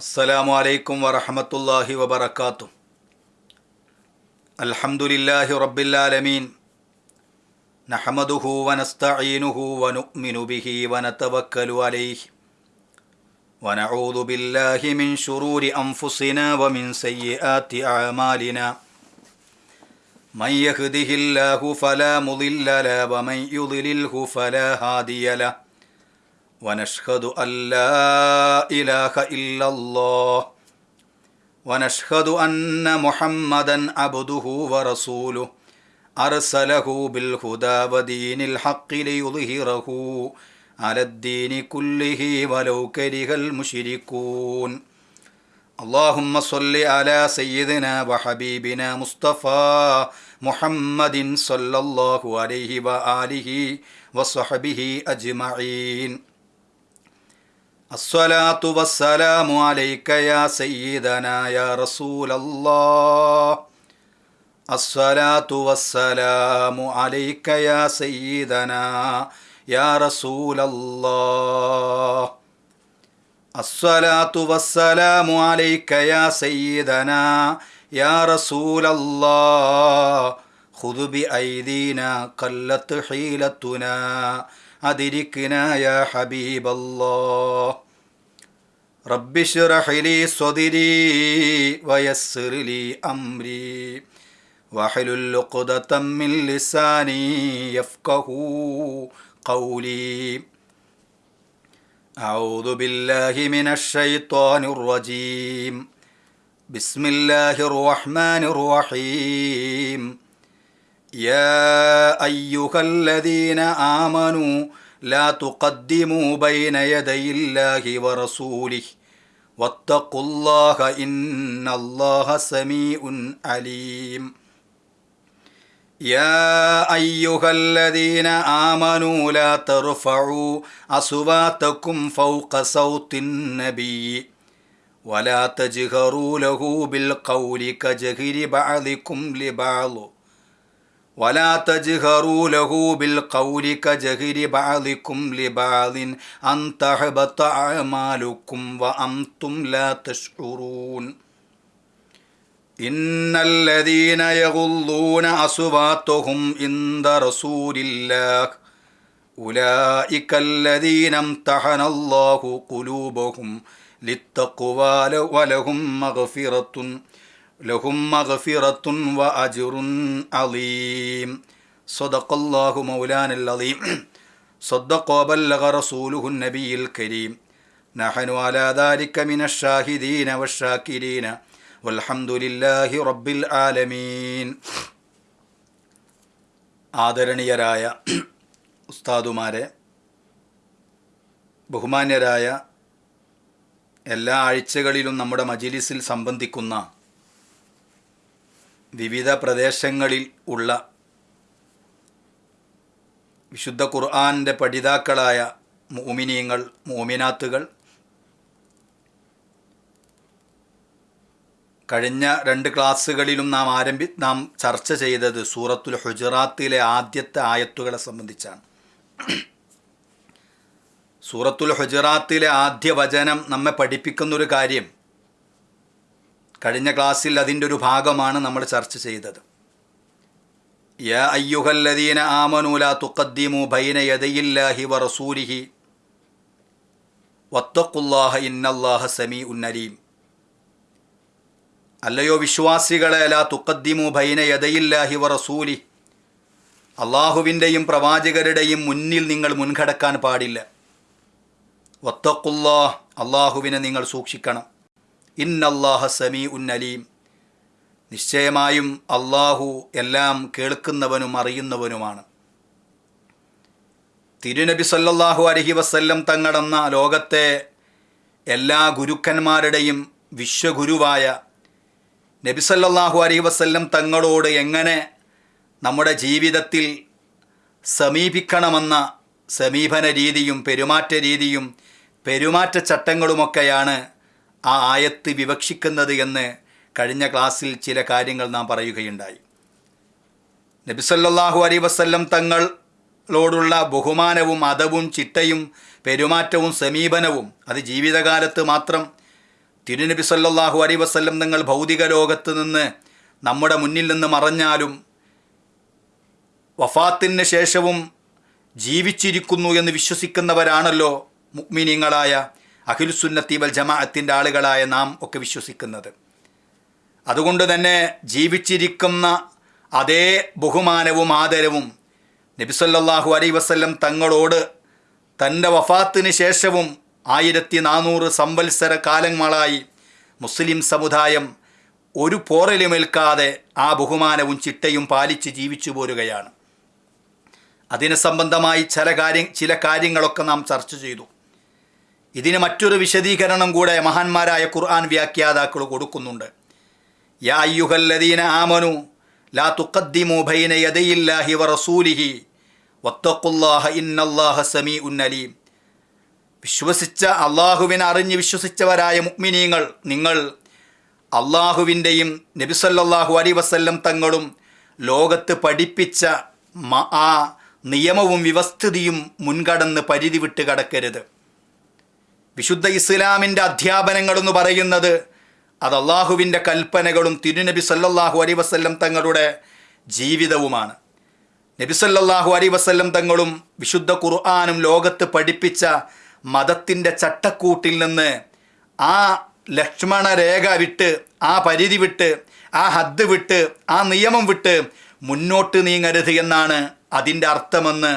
السلام عليكم ورحمة الله وبركاته. الحمد لله رب العالمين. نحمده ونستعينه ونؤمن به ونتوكل عليه. ونعوذ بالله من شرور أنفسنا ومن سيئات أعمالنا. من يهده الله فلا مضل له ومن يضلله فلا هادي له. ونشهد أن لا إله إلا الله. ونشهد أن محمدا عبده ورسوله. أرسله بالهدى ودين الحق ليظهره على الدين كله ولو كره المشركون. اللهم صل على سيدنا وحبيبنا مصطفى محمد صلى الله عليه وآله وصحبه أجمعين. الصلاة والسلام عليك يا سيدنا يا رسول الله. الصلاة والسلام عليك يا سيدنا يا رسول الله. الصلاة والسلام عليك يا سيدنا يا رسول الله. خذ بأيدينا قلت حيلتنا. أدركنا يا حبيب الله رب اشرح لي صدري ويسر لي أمري واحلل عقدة من لساني يفقه قولي أعوذ بالله من الشيطان الرجيم بسم الله الرحمن الرحيم يا أيها الذين آمنوا لا تقدموا بين يدي الله ورسوله واتقوا الله إن الله سميع عليم. يا أيها الذين آمنوا لا ترفعوا أصواتكم فوق صوت النبي ولا تجهروا له بالقول كجهر بعضكم لبعض. ولا تجهروا له بالقول كجهر بعضكم لبعض أن تحبط أعمالكم وأنتم لا تشعرون. إن الذين يغضون أصواتهم عند رسول الله أولئك الذين امتحن الله قلوبهم للتقوى ولهم مغفرة لهم مغفرة وأجر عظيم صدق الله مولانا العظيم صدق وبلغ رسوله النبي الكريم نحن على ذلك من الشاهدين والشاكرين والحمد لله رب العالمين ആദരണീയരായ ഉസ്താദുമാരെ ബഹുമാന്യരായ എല്ലാ ആഴ്ചകളിലും നമ്മുടെ മജിലിസിൽ സംബന്ധിക്കുന്ന വിവിധ പ്രദേശങ്ങളിൽ ഉള്ള വിശുദ്ധ ഖുർആാനിന്റെ പഠിതാക്കളായ മോമിനിയങ്ങൾ മോമിനാത്തുകൾ കഴിഞ്ഞ രണ്ട് ക്ലാസ്സുകളിലും നാം ആരംഭി നാം ചർച്ച ചെയ്തത് സൂറത്തുൽ ഹുജറാത്തിലെ ആദ്യത്തെ ആയത്തുകളെ സംബന്ധിച്ചാണ്. സൂറത്തുൽ ഹുജറാത്തിലെ ആദ്യ വചനം നമ്മെ പഠിപ്പിക്കുന്നൊരു കാര്യം കഴിഞ്ഞ ക്ലാസ്സിൽ അതിന്റെ ഒരു ഭാഗമാണ് നമ്മൾ ചർച്ച ചെയ്തത്. യ അയ്യുഹല്ലദീന ആമനൂല തുക്കദ്ദിമു ബൈന യദയില്ലാഹി വ വത്തഖുല്ലാഹ ഇന്നല്ലാഹ സമീ ഉന്നരീം അല്ലയോ വിശ്വാസികളെ ലാ തുക്കദ്ദിമു ബൈന യദയില്ലാഹി വ റസൂലി. അള്ളാഹുവിന്റെയും പ്രവാചകരുടെയും മുന്നിൽ നിങ്ങൾ മുൻകടക്കാൻ പാടില്ല. വത്തക്കുല്ലാ അള്ളാഹുവിനെ നിങ്ങൾ സൂക്ഷിക്കണം. ഇന്നല്ലാഹ സമീ ഉന്നലീം നിശ്ചയമായും അള്ളാഹു എല്ലാം കേൾക്കുന്നവനും അറിയുന്നവനുമാണ്. തിരുനബി സല്ലല്ലാഹു അലഹി വസ്ല്ലം തങ്ങളെന്ന ലോകത്തെ എല്ലാ ഗുരുക്കന്മാരുടെയും വിശ്വഗുരുവായ നബി സല്ലല്ലാഹു അലൈഹി വസ്ല്ലം തങ്ങളോട് എങ്ങനെ നമ്മുടെ ജീവിതത്തിൽ സമീപിക്കണമെന്ന സമീപന രീതിയും പെരുമാറ്റ രീതിയും പെരുമാറ്റച്ചട്ടങ്ങളുമൊക്കെയാണ് ആ ആയത്ത് വിവക്ഷിക്കുന്നത് എന്ന് കഴിഞ്ഞ ക്ലാസ്സിൽ ചില കാര്യങ്ങൾ നാം പറയുകയുണ്ടായി. നബിസല്ലാഹു അലൈ വസ്ല്ലം തങ്ങളോടുള്ള ബഹുമാനവും അതവും ചിട്ടയും പെരുമാറ്റവും സമീപനവും അത് ജീവിതകാലത്ത് മാത്രം തിരുനബി സല്ലാഹു അലൈ വസ്ല്ലം നിങ്ങൾ ഭൗതിക ലോകത്ത് നിന്ന് നമ്മുടെ മുന്നിൽ നിന്ന് മറഞ്ഞാലും വഫാത്തിന് ശേഷവും ജീവിച്ചിരിക്കുന്നു എന്ന് വിശ്വസിക്കുന്നവരാണല്ലോ മുക്മിനീങ്ങളായ അഖിലുസുന്നത്തി വൽ ജമാഅത്തിന്റെ ആളുകളായ നാം ഒക്കെ വിശ്വസിക്കുന്നത്. അതുകൊണ്ട് തന്നെ ജീവിച്ചിരിക്കുന്ന അതേ ബഹുമാനവും ആദരവും നബിസല്ലാഹു അലൈ വസ്ല്ലം തങ്ങളോട് തന്റെ വഫാത്തിന് ശേഷവും ആയിരത്തി നാനൂറ് സംവത്സര കാലങ്ങളായി മുസ്ലിം സമുദായം ഒരു പോറലുമേൽക്കാതെ ആ ബഹുമാനവും ചിട്ടയും പാലിച്ച് ജീവിച്ചു പോരുകയാണ്. അതിനെ സംബന്ധമായി ചില കാര്യം ചില കാര്യങ്ങളൊക്കെ നാം ചർച്ച ചെയ്തു. ഇതിന് മറ്റൊരു വിശദീകരണം കൂടെ മഹാന്മാരായ ഖുർആൻ വ്യാഖ്യാതാക്കൾ കൊടുക്കുന്നുണ്ട്. യാ അയ്യുഹല്ലദീന ആമനു ലാ തുക്കദ്ദിമു ബൈന യദയില്ലാഹി വറസൂലിഹി വത്തക്കുല്ലാഹ ഇന്നല്ലാഹ സമീഉൻ അലീം. വിശ്വസിച്ച അള്ളാഹുവിനെ അറിഞ്ഞ് വിശ്വസിച്ചവരായ മുക്മിനീങ്ങൾ നിങ്ങൾ അള്ളാഹുവിന്റെയും നബിസല്ലാഹു അലി വസല്ലം തങ്ങളും ലോകത്ത് പഠിപ്പിച്ച ആ നിയമവും വ്യവസ്ഥിതിയും മുൻകടന്ന് പരിധി വിട്ട് കടക്കരുത്. വിശുദ്ധ ഇസ്ലാമിന്റെ അധ്യാപനങ്ങളെന്ന് പറയുന്നത് അത് അള്ളാഹുവിന്റെ കൽപ്പനകളും തിരുനബി സല്ലല്ലാഹു അലൈ വസല്ലം തങ്ങളുടെ ജീവിതവുമാണ്. നബി സല്ലല്ലാഹു അലൈ വസല്ലം തങ്ങളും വിശുദ്ധ ഖുർആാനും ലോകത്ത് പഠിപ്പിച്ച മതത്തിന്റെ ചട്ടക്കൂട്ടിൽ നിന്ന് ആ ലക്ഷ്മണ രേഖ വിട്ട് ആ പരിധി വിട്ട് ആ ഹദ് വിട്ട് ആ നിയമം വിട്ട് മുന്നോട്ട് നീങ്ങരുത് എന്നാണ് അതിന്റെ അർത്ഥമെന്ന്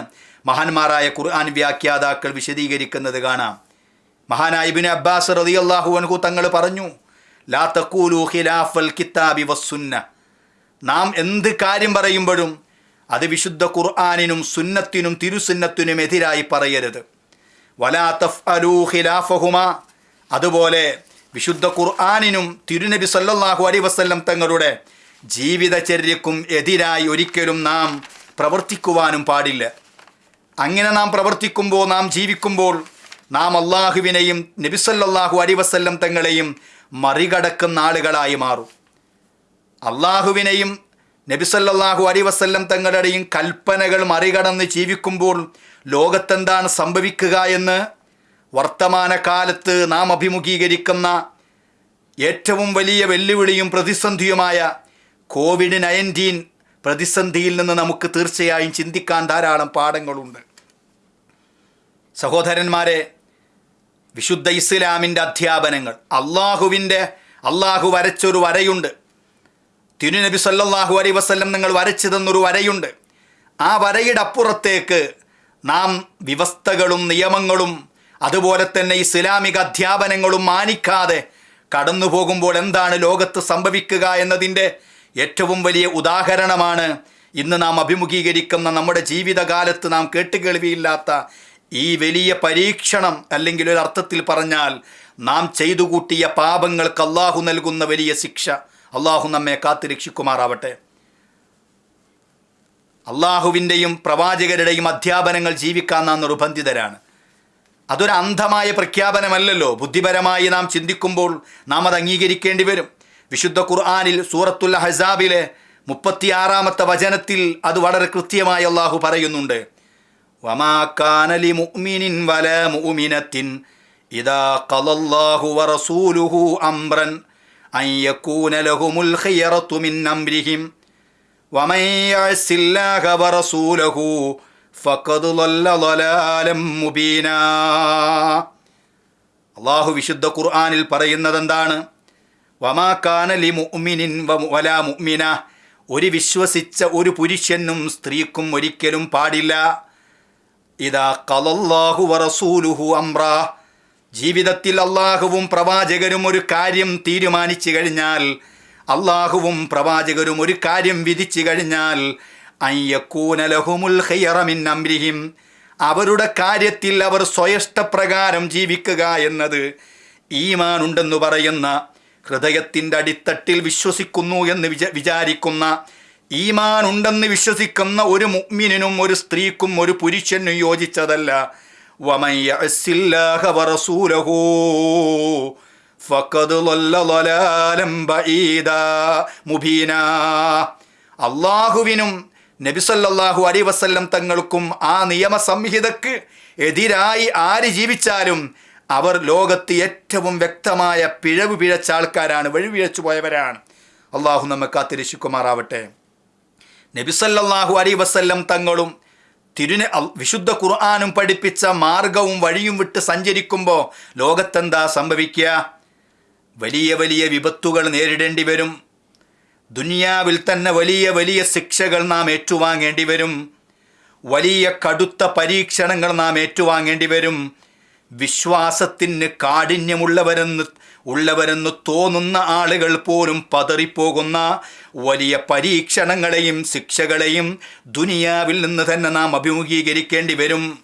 മഹാന്മാരായ ഖുർആൻ വ്യാഖ്യാതാക്കൾ വിശദീകരിക്കുന്നത് കാണാം. മഹാനായ ഇബ്നു അബ്ബാസ് അള്ളാഹു അൻഹു തങ്ങൾ പറഞ്ഞു ലാ തഖൂലു ഖിലാഫൽ കിതാബി വസ്സുന്ന നാം എന്ത് കാര്യം പറയുമ്പോഴും അത് വിശുദ്ധ ഖുർആാനിനും സുന്നത്തിനും തിരുസുന്നത്തിനും എതിരായി പറയരുത്. വലാ തഫ്അലൂ ഖിലാഫഹുമ. അതുപോലെ വിശുദ്ധ ഖുർആാനിനും തിരുനബി സല്ലാഹു അലൈഹി വസല്ലം തങ്ങളുടെ ജീവിതചര്യക്കും എതിരായി ഒരിക്കലും നാം പ്രവർത്തിക്കുവാനും പാടില്ല. അങ്ങനെ നാം പ്രവർത്തിക്കുമ്പോൾ നാം ജീവിക്കുമ്പോൾ നാം അള്ളാഹുവിനെയും നബിസല്ലാഹു അലിവസല്ലം തങ്ങളെയും മറികടക്കുന്ന ആളുകളായി മാറും. അള്ളാഹുവിനെയും നബിസല്ലാഹു അലിവസല്ലം തങ്ങളുടെയും കൽപ്പനകൾ മറികടന്ന് ജീവിക്കുമ്പോൾ ലോകത്തെന്താണ് സംഭവിക്കുക എന്ന് വർത്തമാനകാലത്ത് നാം അഭിമുഖീകരിക്കുന്ന ഏറ്റവും വലിയ വെല്ലുവിളിയും പ്രതിസന്ധിയുമായ കോവിഡ് നയന്റീൻ പ്രതിസന്ധിയിൽ നിന്ന് നമുക്ക് തീർച്ചയായും ചിന്തിക്കാൻ ധാരാളം പാഠങ്ങളുണ്ട്. സഹോദരന്മാരെ വിശുദ്ധ ഇസ്ലാമിന്റെ അധ്യാപനങ്ങൾ. അള്ളാഹുവിന്റെ അള്ളാഹു വരച്ചൊരു വരയുണ്ട്. തിരുനബി സല്ലാഹു അലൈ വസല്ലം നിങ്ങൾ വരച്ചു തന്നൊരു വരയുണ്ട്. ആ വരയുടെ അപ്പുറത്തേക്ക് നാം വ്യവസ്ഥകളും നിയമങ്ങളും അതുപോലെ തന്നെ ഇസ്ലാമിക അധ്യാപനങ്ങളും മാനിക്കാതെ കടന്നു പോകുമ്പോൾ എന്താണ് ലോകത്ത് സംഭവിക്കുക എന്നതിന്റെ ഏറ്റവും വലിയ ഉദാഹരണമാണ് ഇന്ന് നാം അഭിമുഖീകരിക്കുന്ന നമ്മുടെ ജീവിതകാലത്ത് നാം കേട്ടുകേൾവിയില്ലാത്ത ഈ വലിയ പരീക്ഷണം അല്ലെങ്കിൽ ഒരു അർത്ഥത്തിൽ പറഞ്ഞാൽ നാം ചെയ്തു കൂട്ടിയ പാപങ്ങൾക്ക് അള്ളാഹു നൽകുന്ന വലിയ ശിക്ഷ. അള്ളാഹു നമ്മെ കാത്തു രക്ഷിക്കുമാറാവട്ടെ. അള്ളാഹുവിന്റെയും പ്രവാചകരുടെയും അധ്യാപനങ്ങൾ ജീവിക്കാൻ നാം നിർബന്ധിതരാണ്. അതൊരു അന്ധമായ പ്രഖ്യാപനമല്ലല്ലോ. ബുദ്ധിപരമായി നാം ചിന്തിക്കുമ്പോൾ നാം അത് അംഗീകരിക്കേണ്ടി വരും. വിശുദ്ധ ഖുർആാനിൽ സൂറത്തുൽ ഹസാബിലെ മുപ്പത്തിയാറാമത്തെ വചനത്തിൽ അത് വളരെ കൃത്യമായി അള്ളാഹു പറയുന്നുണ്ട്. വമാക്കാനലി മുഅ്മിനിൻ വല മുഅ്മിനത്തിൻ ഇദാ ഖലല്ലാഹു വറസൂലുഹു അംറൻ അൻ യകൂന ലഹുമുൽ ഖിയറത്തു മിൻ അംരിഹിം വമൻ യഅസില്ലാഹ വറസൂലുഹു ഫഖദ് ളല്ല ളലാലം മുബീന. അല്ലാഹു വിശുദ്ധ ഖുർആനിൽ പറയുന്നതെന്താണ്? വമാക്കാനലി മുഅ്മിനിൻ വല മുഅ്മിന. ഒരു വിശ്വസിച്ച ഒരു പുരുഷനും സ്ത്രീക്കും ഒരിക്കലും പാടില്ല. ഇതാ കലല്ലാഹു വറസൂലുഹു അംറ. ജീവിതത്തിൽ അള്ളാഹുവും പ്രവാചകരും ഒരു കാര്യം തീരുമാനിച്ചു കഴിഞ്ഞാൽ അള്ളാഹുവും പ്രവാചകരും ഒരു കാര്യം വിധിച്ചു കഴിഞ്ഞാൽ അയ്യക്കൂന ലഹുമുൽ ഖിയറ മിൻ അംരിഹിം. അവരുടെ കാര്യത്തിൽ അവർ സ്വയഷ്ടപ്രകാരം ജീവിക്കുക എന്നത് ഈമാൻ ഉണ്ടെന്ന് പറയുന്ന ഹൃദയത്തിന്റെ അടിത്തട്ടിൽ വിശ്വസിക്കുന്നു എന്ന് വിച വിചാരിക്കുന്ന ഈമാൻ ഉണ്ടെന്ന് വിശ്വസിക്കുന്ന ഒരു മുഗ്മിനും ഒരു സ്ത്രീക്കും ഒരു പുരുഷനും യോജിച്ചതല്ല. അള്ളാഹുവിനും നബിസല്ലാഹു അലി വസല്ലം തങ്ങൾക്കും ആ നിയമ സംഹിതക്ക് എതിരായി ആര് ജീവിച്ചാലും അവർ ലോകത്ത് ഏറ്റവും വ്യക്തമായ പിഴവ് പിഴച്ച ആൾക്കാരാണ് വഴിപിഴച്ചു പോയവരാണ്. അള്ളാഹു നമ്മെ കാത്തിരക്ഷിക്കുമാറാവട്ടെ. നബിസല്ലാഹു അലൈ വസല്ലം തങ്ങളും തിരുനെ വിശുദ്ധ ഖുർആാനും പഠിപ്പിച്ച മാർഗവും വഴിയും വിട്ട് സഞ്ചരിക്കുമ്പോൾ ലോകത്തെന്താ സംഭവിക്കുക? വലിയ വലിയ വിപത്തുകൾ നേരിടേണ്ടി വരും. ദുനിയാവിൽ തന്നെ വലിയ വലിയ ശിക്ഷകൾ നാം ഏറ്റുവാങ്ങേണ്ടി വരും. വലിയ കടുത്ത പരീക്ഷണങ്ങൾ നാം ഏറ്റുവാങ്ങേണ്ടി വരും. വിശ്വാസത്തിന് കാഠിന്യമുള്ളവരെന്ന് ഉള്ളവരെന്ന് തോന്നുന്ന ആളുകൾ പോലും പതറിപ്പോകുന്ന വലിയ പരീക്ഷണങ്ങളെയും ശിക്ഷകളെയും ദുനിയാവിൽ നിന്ന് തന്നെ നാം അഭിമുഖീകരിക്കേണ്ടി വരും.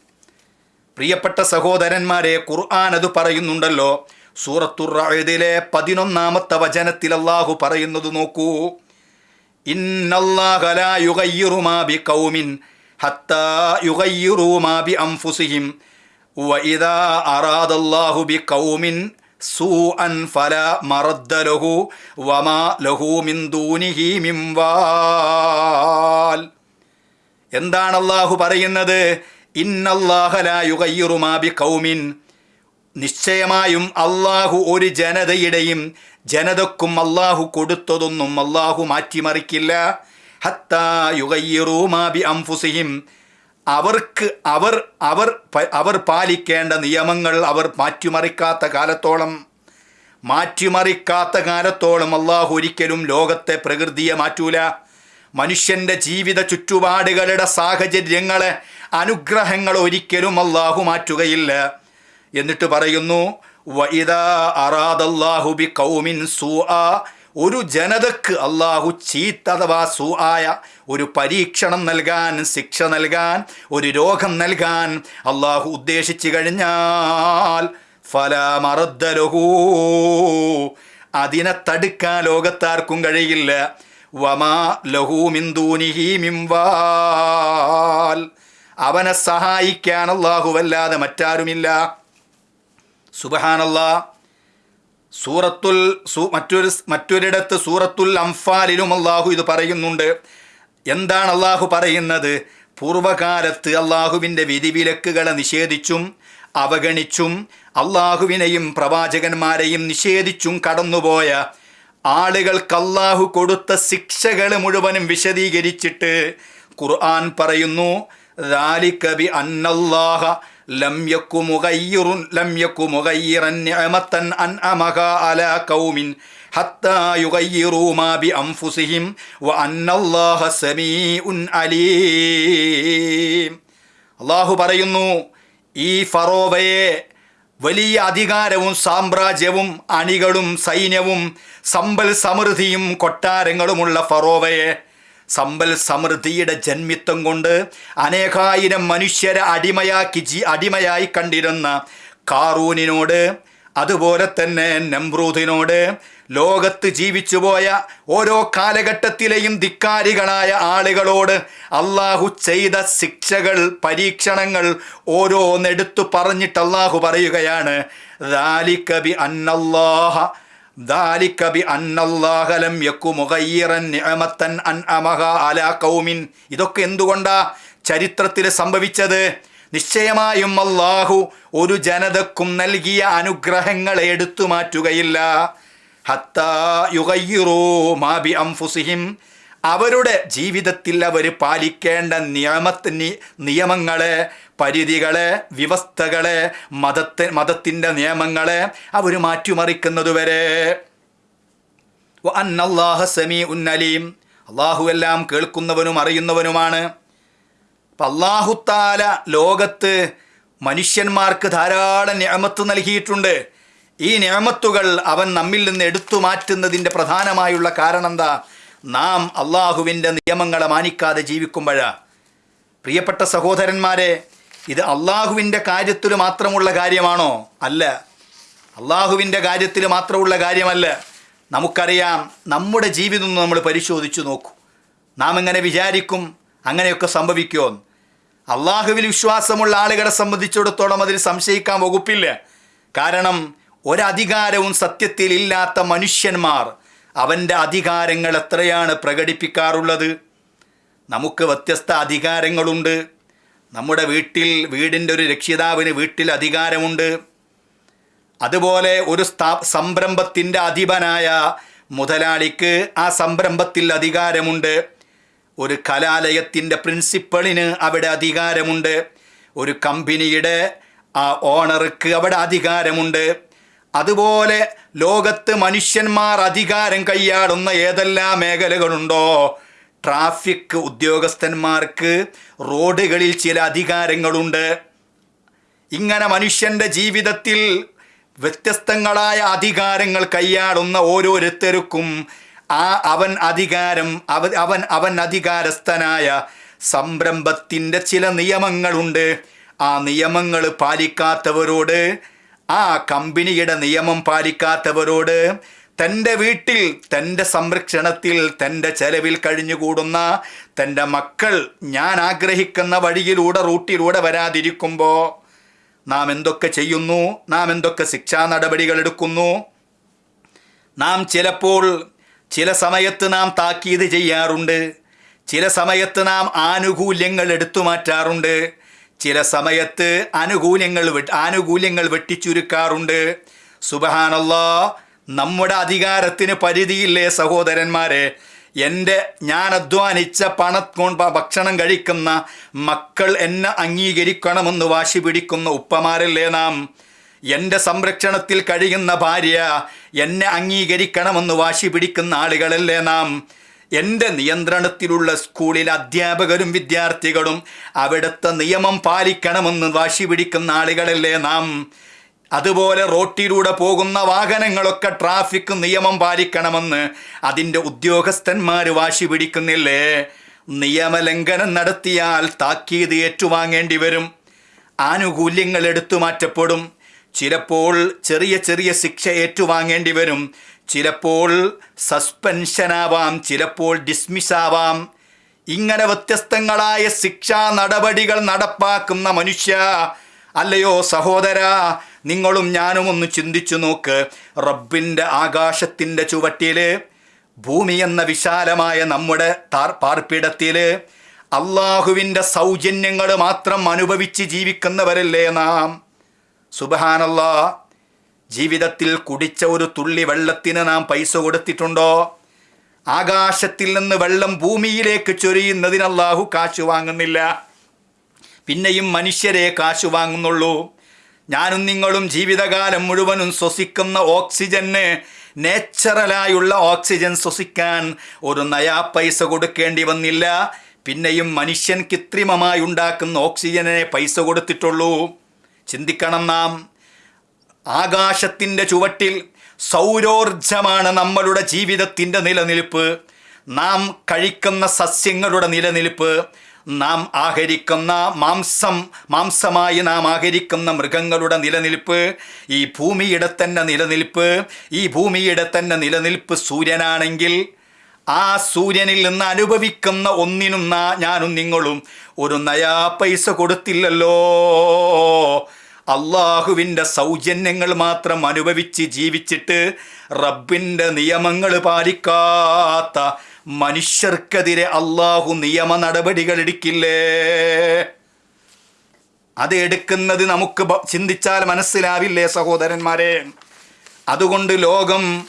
പ്രിയപ്പെട്ട സഹോദരന്മാരെ ഖുർആൻ അത് പറയുന്നുണ്ടല്ലോ. സൂറത്തുറയതിലെ പതിനൊന്നാമത്തെ വചനത്തിൽ അള്ളാഹു പറയുന്നത് നോക്കൂ. ഇന്നല്ലാഹ ലാ യുഗയ്യിറു മാ ബിഖൗമിൻ ഹത്താ യുഗയ്യിറു മാ ബിഅൻഫുസിഹിം അല്ലാഹു അറാദല്ലാഹു ബിഖൗമിൻ സൂഅൻ ഫല വമാ ലഹു എന്താണ് അള്ളാഹു പറയുന്നത്? ഇന്നല്ലാഹലായുകയ്യുറുമാബി നിശ്ചയമായും അള്ളാഹു ഒരു ജനതയുടെയും ജനതക്കും അള്ളാഹു കൊടുത്തതൊന്നും അള്ളാഹു മാറ്റിമറിക്കില്ല. ഹത്താ യുഗയ്യുറൂമാബി അംഫുസിഹിം. അവർക്ക് അവർ അവർ അവർ പാലിക്കേണ്ട നിയമങ്ങൾ അവർ മാറ്റിമറിക്കാത്ത കാലത്തോളം മാറ്റിമറിക്കാത്ത കാലത്തോളം അള്ളാഹു ഒരിക്കലും ലോകത്തെ പ്രകൃതിയെ മാറ്റൂല. മനുഷ്യന്റെ ജീവിത ചുറ്റുപാടുകളുടെ സാഹചര്യങ്ങളെ അനുഗ്രഹങ്ങൾ ഒരിക്കലും അള്ളാഹു മാറ്റുകയില്ല. എന്നിട്ട് പറയുന്നു വൈദ അറാദ് ബി കൗമിൻ സൂആ ഒരു ജനതക്ക് അള്ളാഹു ചീത്ത അഥവാ സൂആയ ഒരു പരീക്ഷണം നൽകാൻ ശിക്ഷ നൽകാൻ ഒരു രോഗം നൽകാൻ അള്ളാഹു ഉദ്ദേശിച്ചു കഴിഞ്ഞാൽ ഫലമറദ്ദലഹൂ അതിനെ തടുക്കാൻ ലോകത്താർക്കും കഴിയില്ല. വമാ ലഹു മിന്ദൂനിഹി മിംവാൽ അവനെ സഹായിക്കാൻ അല്ലാഹുവല്ലാതെ മറ്റാരുമില്ല. സുബഹാനല്ലാ. സൂറത്തുൽ സൂ മറ്റൊരു മറ്റൊരിടത്ത് സൂറത്തുൽ അംഫാലിലും അള്ളാഹു ഇത് പറയുന്നുണ്ട് എന്താണ് അള്ളാഹു പറയുന്നത് പൂർവകാലത്ത് അള്ളാഹുവിൻ്റെ വിധിവിലക്കുകളെ നിഷേധിച്ചും അവഗണിച്ചും അള്ളാഹുവിനെയും പ്രവാചകന്മാരെയും നിഷേധിച്ചും കടന്നുപോയ ആളുകൾക്ക് അള്ളാഹു കൊടുത്ത ശിക്ഷകൾ മുഴുവനും വിശദീകരിച്ചിട്ട് ഖുർആൻ പറയുന്നു ذلك بأن الله لم يك مغير لم يك مغيرا نعمة أنعمها على قوم حتى يغيروا ما بأنفسهم وأن الله سميع عليم അള്ളാഹു പറയുന്നു ഈ ഫറോവയെ വലിയ അധികാരവും സാമ്രാജ്യവും അണികളും സൈന്യവും സമ്പൽ സമൃദ്ധിയും കൊട്ടാരങ്ങളുമുള്ള ഫറോവയെ സമ്പൽ സമൃദ്ധിയുടെ ജന്മിത്വം കൊണ്ട് അനേകായിരം മനുഷ്യരെ അടിമയാക്കി ജി അടിമയായി കണ്ടിരുന്ന കാറൂനിനോട് അതുപോലെ തന്നെ നമ്രൂദിനോട് ലോകത്ത് ജീവിച്ചുപോയ ഓരോ കാലഘട്ടത്തിലെയും ധിക്കാരികളായ ആളുകളോട് അള്ളാഹു ചെയ്ത ശിക്ഷകൾ പരീക്ഷണങ്ങൾ ഓരോന്നെടുത്തു പറഞ്ഞിട്ട് അള്ളാഹു പറയുകയാണ് ദാലിക്കബി അന്നല്ലാഹ ذلك بأن الله لم يكن مغيرا نعمة أنعمها على قوم ഇതൊക്കെ എന്തുകൊണ്ടാ ചരിത്രത്തിൽ സംഭവിച്ചത് നിശ്ചയമായും അള്ളാഹു ഒരു ജനതക്കും നൽകിയ അനുഗ്രഹങ്ങളെ എടുത്തു മാറ്റുകയില്ല ഹത്താ യുഗയ്യിറൂ മാ ബി അംഫുസിഹിം അവരുടെ ജീവിതത്തിൽ അവർ പാലിക്കേണ്ട നിയമത്തി നിയമങ്ങളെ പരിധികളെ വ്യവസ്ഥകളെ മതത്തെ മതത്തിന്റെ നിയമങ്ങളെ അവർ മാറ്റിമറിക്കുന്നതുവരെ. അന്നല്ലാഹ സമീ ഉന്നലീം അള്ളാഹു എല്ലാം കേൾക്കുന്നവനും അറിയുന്നവനുമാണ്. അപ്പം അള്ളാഹുത്താല ലോകത്ത് മനുഷ്യന്മാർക്ക് ധാരാളം ഞാമത്ത് നൽകിയിട്ടുണ്ട്. ഈ ഞാമത്തുകൾ അവൻ നമ്മിൽ നിന്ന് എടുത്തു മാറ്റുന്നതിന്റെ പ്രധാനമായുള്ള കാരണം എന്താ നാം അള്ളാഹുവിന്റെ നിയമങ്ങളെ മാനിക്കാതെ ജീവിക്കുമ്പോഴാണ് പ്രിയപ്പെട്ട സഹോദരന്മാരെ ഇത് അള്ളാഹുവിന്റെ കാര്യത്തിൽ മാത്രമുള്ള കാര്യമാണോ? അല്ല. അള്ളാഹുവിന്റെ കാര്യത്തിൽ മാത്രമുള്ള കാര്യമല്ല. നമുക്കറിയാം നമ്മുടെ ജീവിതം നമ്മൾ പരിശോധിച്ചു നോക്കൂ. നാം എങ്ങനെ വിചാരിക്കും അങ്ങനെയൊക്കെ സംഭവിക്കുമോ അള്ളാഹുവിൽ വിശ്വാസമുള്ള ആളുകളെ സംബന്ധിച്ചിടത്തോളം അതിൽ സംശയിക്കാൻ വകുപ്പില്ല. കാരണം ഒരധികാരവും സത്യത്തിൽ ഇല്ലാത്ത മനുഷ്യന്മാർ അവന്റെ അധികാരങ്ങൾ എത്രയാണ് പ്രകടിപ്പിക്കാറുള്ളത്? നമുക്ക് വ്യത്യസ്ത അധികാരങ്ങളുണ്ട്. നമ്മുടെ വീട്ടിൽ വീടിന്റെ ഒരു രക്ഷിതാവിന് വീട്ടിൽ അധികാരമുണ്ട്. അതുപോലെ ഒരു സ്ഥാ സംരംഭത്തിന്റെ അധിപനായ മുതലാളിക്ക് ആ സംരംഭത്തിൽ അധികാരമുണ്ട്. ഒരു കലാലയത്തിന്റെ പ്രിൻസിപ്പളിന് അവിടെ അധികാരമുണ്ട്. ഒരു കമ്പനിയുടെ ആ ഓണർക്ക് അവിടെ അധികാരമുണ്ട്. അതുപോലെ ലോകത്ത് മനുഷ്യന്മാർ അധികാരം കൈയാടുന്ന ഏതെല്ലാം മേഖലകളുണ്ടോ ട്രാഫിക് ഉദ്യോഗസ്ഥന്മാർക്ക് റോഡുകളിൽ ചില അധികാരങ്ങളുണ്ട്. ഇങ്ങനെ മനുഷ്യന്റെ ജീവിതത്തിൽ വ്യത്യസ്തങ്ങളായ അധികാരങ്ങൾ കൈയാടുന്ന ഓരോരുത്തർക്കും ആ അവൻ അധികാരം അവൻ അവൻ അവൻ അധികാരസ്ഥനായ സംരംഭത്തിന്റെ ചില നിയമങ്ങളുണ്ട്. ആ നിയമങ്ങൾ പാലിക്കാത്തവരോട് ആ കമ്പനിയുടെ നിയമം പാലിക്കാത്തവരോട് തന്റെ വീട്ടിൽ തന്റെ സംരക്ഷണത്തിൽ തന്റെ ചെലവിൽ കഴിഞ്ഞുകൂടുന്ന തന്റെ മക്കൾ ഞാൻ ആഗ്രഹിക്കുന്ന വഴിയിലൂടെ റൂട്ടിലൂടെ വരാതിരിക്കുമ്പോൾ നാം എന്തൊക്കെ ചെയ്യുന്നു? നാം എന്തൊക്കെ ശിക്ഷാ നടപടികൾ എടുക്കുന്നു? നാം ചിലപ്പോൾ ചില സമയത്ത് നാം താക്കീത് ചെയ്യാറുണ്ട്. ചില സമയത്ത് നാം ആനുകൂല്യങ്ങൾ എടുത്തു മാറ്റാറുണ്ട്. ചില സമയത്ത് അനുകൂല്യങ്ങൾ ആനുകൂല്യങ്ങൾ വെട്ടിച്ചുരുക്കാറുണ്ട്. സുബഹാനല്ലാ നമ്മുടെ അധികാരത്തിന് പരിധിയില്ലേ സഹോദരന്മാരെ? എന്റെ ഞാൻ അധ്വാനിച്ച പണം കൊണ്ട് ഭക്ഷണം കഴിക്കുന്ന മക്കൾ എന്നെ അംഗീകരിക്കണമെന്ന് വാശി പിടിക്കുന്ന ഉപ്പമാരല്ലേ നാം? എന്റെ സംരക്ഷണത്തിൽ കഴിയുന്ന ഭാര്യ എന്നെ അംഗീകരിക്കണമെന്ന് വാശി പിടിക്കുന്ന ആളുകളല്ലേ നാം? എന്റെ നിയന്ത്രണത്തിലുള്ള സ്കൂളിൽ അധ്യാപകരും വിദ്യാർത്ഥികളും അവിടുത്തെ നിയമം പാലിക്കണമെന്ന് വാശി പിടിക്കുന്ന ആളുകളല്ലേ നാം? അതുപോലെ റോട്ടിലൂടെ പോകുന്ന വാഹനങ്ങളൊക്കെ ട്രാഫിക് നിയമം പാലിക്കണമെന്ന് അതിന്റെ ഉദ്യോഗസ്ഥന്മാർ വാശി പിടിക്കുന്നില്ലേ? നിയമലംഘനം നടത്തിയാൽ താക്കീത് ഏറ്റുവാങ്ങേണ്ടി വരും. ആനുകൂല്യങ്ങൾ എടുത്തു മാറ്റപ്പെടും. ചിലപ്പോൾ ചെറിയ ചെറിയ ശിക്ഷ ഏറ്റുവാങ്ങേണ്ടി വരും. ചിലപ്പോൾ സസ്പെൻഷനാവാം ചിലപ്പോൾ ഡിസ്മിസ് ആവാം ഇങ്ങനെ വ്യത്യസ്തങ്ങളായ ശിക്ഷാ നടപടികൾ നടപ്പാക്കുന്ന മനുഷ്യ അല്ലയോ സഹോദര നിങ്ങളും ഞാനും ഒന്ന് ചിന്തിച്ചു നോക്ക്. റബ്ബിന്റെ ആകാശത്തിന്റെ ചുവട്ടിൽ ഭൂമി എന്ന വിശാലമായ നമ്മുടെ താർ പാർപ്പിടത്തിൽ അള്ളാഹുവിന്റെ സൗജന്യങ്ങൾ മാത്രം അനുഭവിച്ച് ജീവിക്കുന്നവരല്ലേ നാം. സുബഹാനല്ലാ ജീവിതത്തിൽ കുടിച്ച ഒരു തുള്ളി വെള്ളത്തിന് നാം പൈസ കൊടുത്തിട്ടുണ്ടോ? ആകാശത്തിൽ നിന്ന് വെള്ളം ഭൂമിയിലേക്ക് ചൊരിയുന്നതിന് അല്ലാഹു കാശ് വാങ്ങുന്നില്ല. പിന്നെയും മനുഷ്യരെ കാശു വാങ്ങുന്നുള്ളൂ. ഞാനും നിങ്ങളും ജീവിതകാലം മുഴുവനും ശ്വസിക്കുന്ന ഓക്സിജന് നേച്ചറലായുള്ള ഓക്സിജൻ ശ്വസിക്കാൻ ഒരു നയാ പൈസ കൊടുക്കേണ്ടി വന്നില്ല. പിന്നെയും മനുഷ്യൻ കൃത്രിമമായി ഉണ്ടാക്കുന്ന ഓക്സിജനെ പൈസ കൊടുത്തിട്ടുള്ളൂ. ചിന്തിക്കണം നാം. ആകാശത്തിന്റെ ചുവട്ടിൽ സൗരോർജമാണ് നമ്മളുടെ ജീവിതത്തിന്റെ നിലനിൽപ്പ്. നാം കഴിക്കുന്ന സസ്യങ്ങളുടെ നിലനിൽപ്പ്. നാം ആഹരിക്കുന്ന മാംസം മാംസമായി നാം ആഹരിക്കുന്ന മൃഗങ്ങളുടെ നിലനിൽപ്പ് ഈ ഭൂമിയുടെ തന്നെ നിലനിൽപ്പ് ഈ ഭൂമിയുടെ തന്നെ നിലനിൽപ്പ് സൂര്യനാണെങ്കിൽ ആ സൂര്യനിൽ നിന്ന് അനുഭവിക്കുന്ന ഒന്നിനും ഞാനും നിങ്ങളും ഒരു നയാ പൈസ കൊടുത്തില്ലല്ലോ. അള്ളാഹുവിന്റെ സൗജന്യങ്ങൾ മാത്രം അനുഭവിച്ച് ജീവിച്ചിട്ട് റബ്ബിന്റെ നിയമങ്ങൾ പാലിക്കാത്ത മനുഷ്യർക്കെതിരെ അള്ളാഹു നിയമ നടപടികൾ എടുക്കില്ലേ? അത് എടുക്കുന്നത് നമുക്ക് ചിന്തിച്ചാൽ മനസ്സിലാവില്ലേ സഹോദരന്മാരെ? അതുകൊണ്ട് ലോകം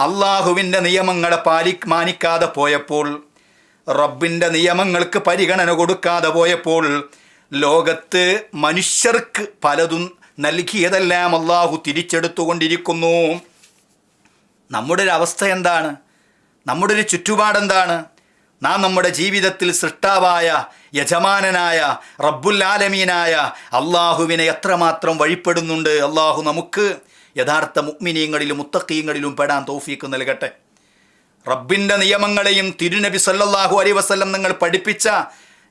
അള്ളാഹുവിന്റെ നിയമങ്ങളെ പാലി മാനിക്കാതെ പോയപ്പോൾ റബ്ബിന്റെ നിയമങ്ങൾക്ക് പരിഗണന കൊടുക്കാതെ പോയപ്പോൾ ലോകത്ത് മനുഷ്യർക്ക് പലതും നൽകിയതെല്ലാം അള്ളാഹു തിരിച്ചെടുത്തുകൊണ്ടിരിക്കുന്നു. നമ്മുടെ ഒരു അവസ്ഥ എന്താണ്? നമ്മുടെ ഒരു ചുറ്റുപാടെന്താണ്? നാം നമ്മുടെ ജീവിതത്തിൽ സൃഷ്ടാവായ യജമാനനായ റബ്ബുൽ ആലമീനായ അള്ളാഹുവിനെ എത്രമാത്രം വഴിപ്പെടുന്നുണ്ട്? അള്ളാഹു നമുക്ക് യഥാർത്ഥ മുഗ്മിനീങ്ങളിലും മുത്തക്കീങ്ങളിലും പെടാൻ തോഫീക്ക് നൽകട്ടെ. റബ്ബിന്റെ നിയമങ്ങളെയും തിരുനബി സല്ലാഹു അലൈ വസല്ലം നിങ്ങൾ പഠിപ്പിച്ച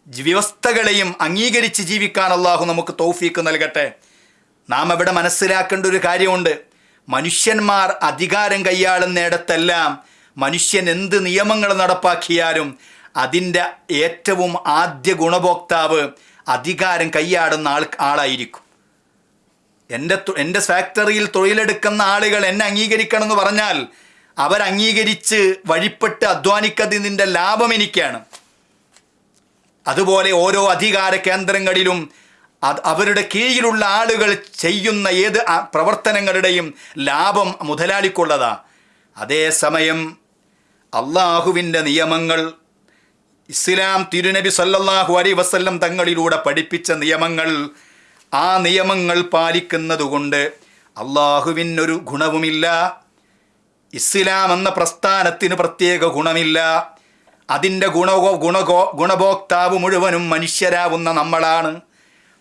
വ്യവസ്ഥകളെയും അംഗീകരിച്ച് ജീവിക്കാൻ അള്ളാഹു നമുക്ക് തൗഫീക്ക് നൽകട്ടെ. നാം അവിടെ മനസ്സിലാക്കേണ്ട ഒരു കാര്യമുണ്ട്. മനുഷ്യന്മാർ അധികാരം കൈയാളുന്നിടത്തെല്ലാം മനുഷ്യൻ എന്ത് നിയമങ്ങൾ നടപ്പാക്കിയാലും അതിന്റെ ഏറ്റവും ആദ്യ ഗുണഭോക്താവ് അധികാരം കൈയാടുന്ന ആൾ ആളായിരിക്കും. എന്റെ എന്റെ ഫാക്ടറിയിൽ തൊഴിലെടുക്കുന്ന ആളുകൾ എന്നെ അംഗീകരിക്കണം എന്ന് പറഞ്ഞാൽ അവരംഗീകരിച്ച് വഴിപ്പെട്ട് അധ്വാനിക്കുന്നതിന്റെ ലാഭം എനിക്കാണ്. അതുപോലെ ഓരോ അധികാര കേന്ദ്രങ്ങളിലും അവരുടെ കീഴിലുള്ള ആളുകൾ ചെയ്യുന്ന ഏത് പ്രവർത്തനങ്ങളുടെയും ലാഭം മുതലാളിക്കുള്ളതാ. അതേസമയം അള്ളാഹുവിന്റെ നിയമങ്ങൾ ഇസ്ലാം തിരുനബി സല്ലല്ലാഹു അലൈ വസല്ലം തങ്ങളിലൂടെ പഠിപ്പിച്ച നിയമങ്ങൾ ആ നിയമങ്ങൾ പാലിക്കുന്നതുകൊണ്ട് അള്ളാഹുവിനൊരു ഗുണവുമില്ല ഇസ്ലാം എന്ന പ്രസ്ഥാനത്തിന് പ്രത്യേക ഗുണമില്ല. അതിന്റെ ഗുണകോ ഗുണകോ ഗുണഭോക്താവ് മുഴുവനും മനുഷ്യരാവുന്ന നമ്മളാണ്.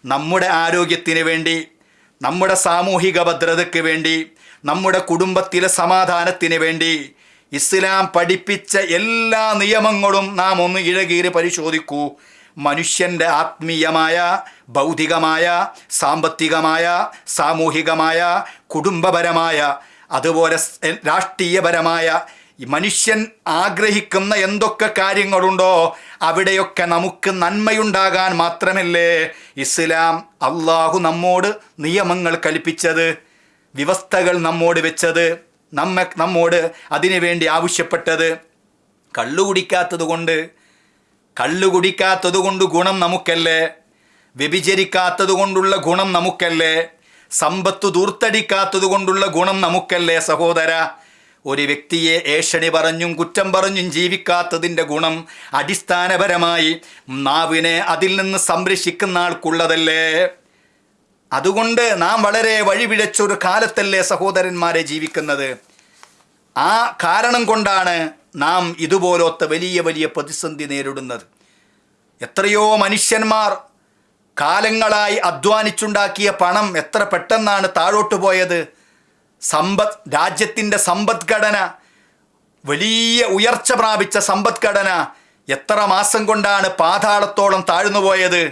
നമ്മുടെ ആരോഗ്യത്തിന് വേണ്ടി നമ്മുടെ സാമൂഹിക ഭദ്രതയ്ക്ക് വേണ്ടി നമ്മുടെ കുടുംബത്തിലെ സമാധാനത്തിന് വേണ്ടി ഇസ്ലാം പഠിപ്പിച്ച എല്ലാ നിയമങ്ങളും നാം ഒന്ന് ഇഴകീറി പരിശോധിക്കൂ. മനുഷ്യന്റെ ആത്മീയമായ ഭൗതികമായ സാമ്പത്തികമായ സാമൂഹികമായ കുടുംബപരമായ അതുപോലെ രാഷ്ട്രീയപരമായ മനുഷ്യൻ ആഗ്രഹിക്കുന്ന എന്തൊക്കെ കാര്യങ്ങളുണ്ടോ അവിടെയൊക്കെ നമുക്ക് നന്മയുണ്ടാകാൻ മാത്രമല്ലേ ഇസ്ലാം അള്ളാഹു നമ്മോട് നിയമങ്ങൾ കൽപ്പിച്ചത് വ്യവസ്ഥകൾ നമ്മോട് വെച്ചത്. നമ്മെ നമ്മോട് അതിനുവേണ്ടി ആവശ്യപ്പെട്ടത് കള്ളു കുടിക്കാത്തത് കൊണ്ട് കള്ളു കുടിക്കാത്തത് കൊണ്ട് ഗുണം നമുക്കല്ലേ? വ്യഭിചരിക്കാത്തത് കൊണ്ടുള്ള ഗുണം നമുക്കല്ലേ? സമ്പത്ത് ദൂർത്തടിക്കാത്തത് കൊണ്ടുള്ള ഗുണം നമുക്കല്ലേ സഹോദര? ഒരു വ്യക്തിയെ ഏഷണി പറഞ്ഞും കുറ്റം പറഞ്ഞും ജീവിക്കാത്തതിന്റെ ഗുണം അടിസ്ഥാനപരമായി നാവിനെ അതിൽ നിന്ന് സംരക്ഷിക്കുന്ന ആൾക്കുള്ളതല്ലേ? അതുകൊണ്ട് നാം വളരെ വഴിപിഴച്ചൊരു കാലത്തല്ലേ സഹോദരന്മാരെ ജീവിക്കുന്നത്. ആ കാരണം കൊണ്ടാണ് നാം ഇതുപോലത്തെ വലിയ വലിയ പ്രതിസന്ധി നേരിടുന്നത്. എത്രയോ മനുഷ്യന്മാർ കാലങ്ങളായി അധ്വാനിച്ചുണ്ടാക്കിയ പണം എത്ര പെട്ടെന്നാണ് താഴോട്ട് പോയത്. സമ്പദ് രാജ്യത്തിന്റെ സമ്പദ്ഘടന വലിയ ഉയർച്ച പ്രാപിച്ച സമ്പദ്ഘടന എത്ര മാസം കൊണ്ടാണ് പാതാളത്തോളം താഴ്ന്നു പോയത്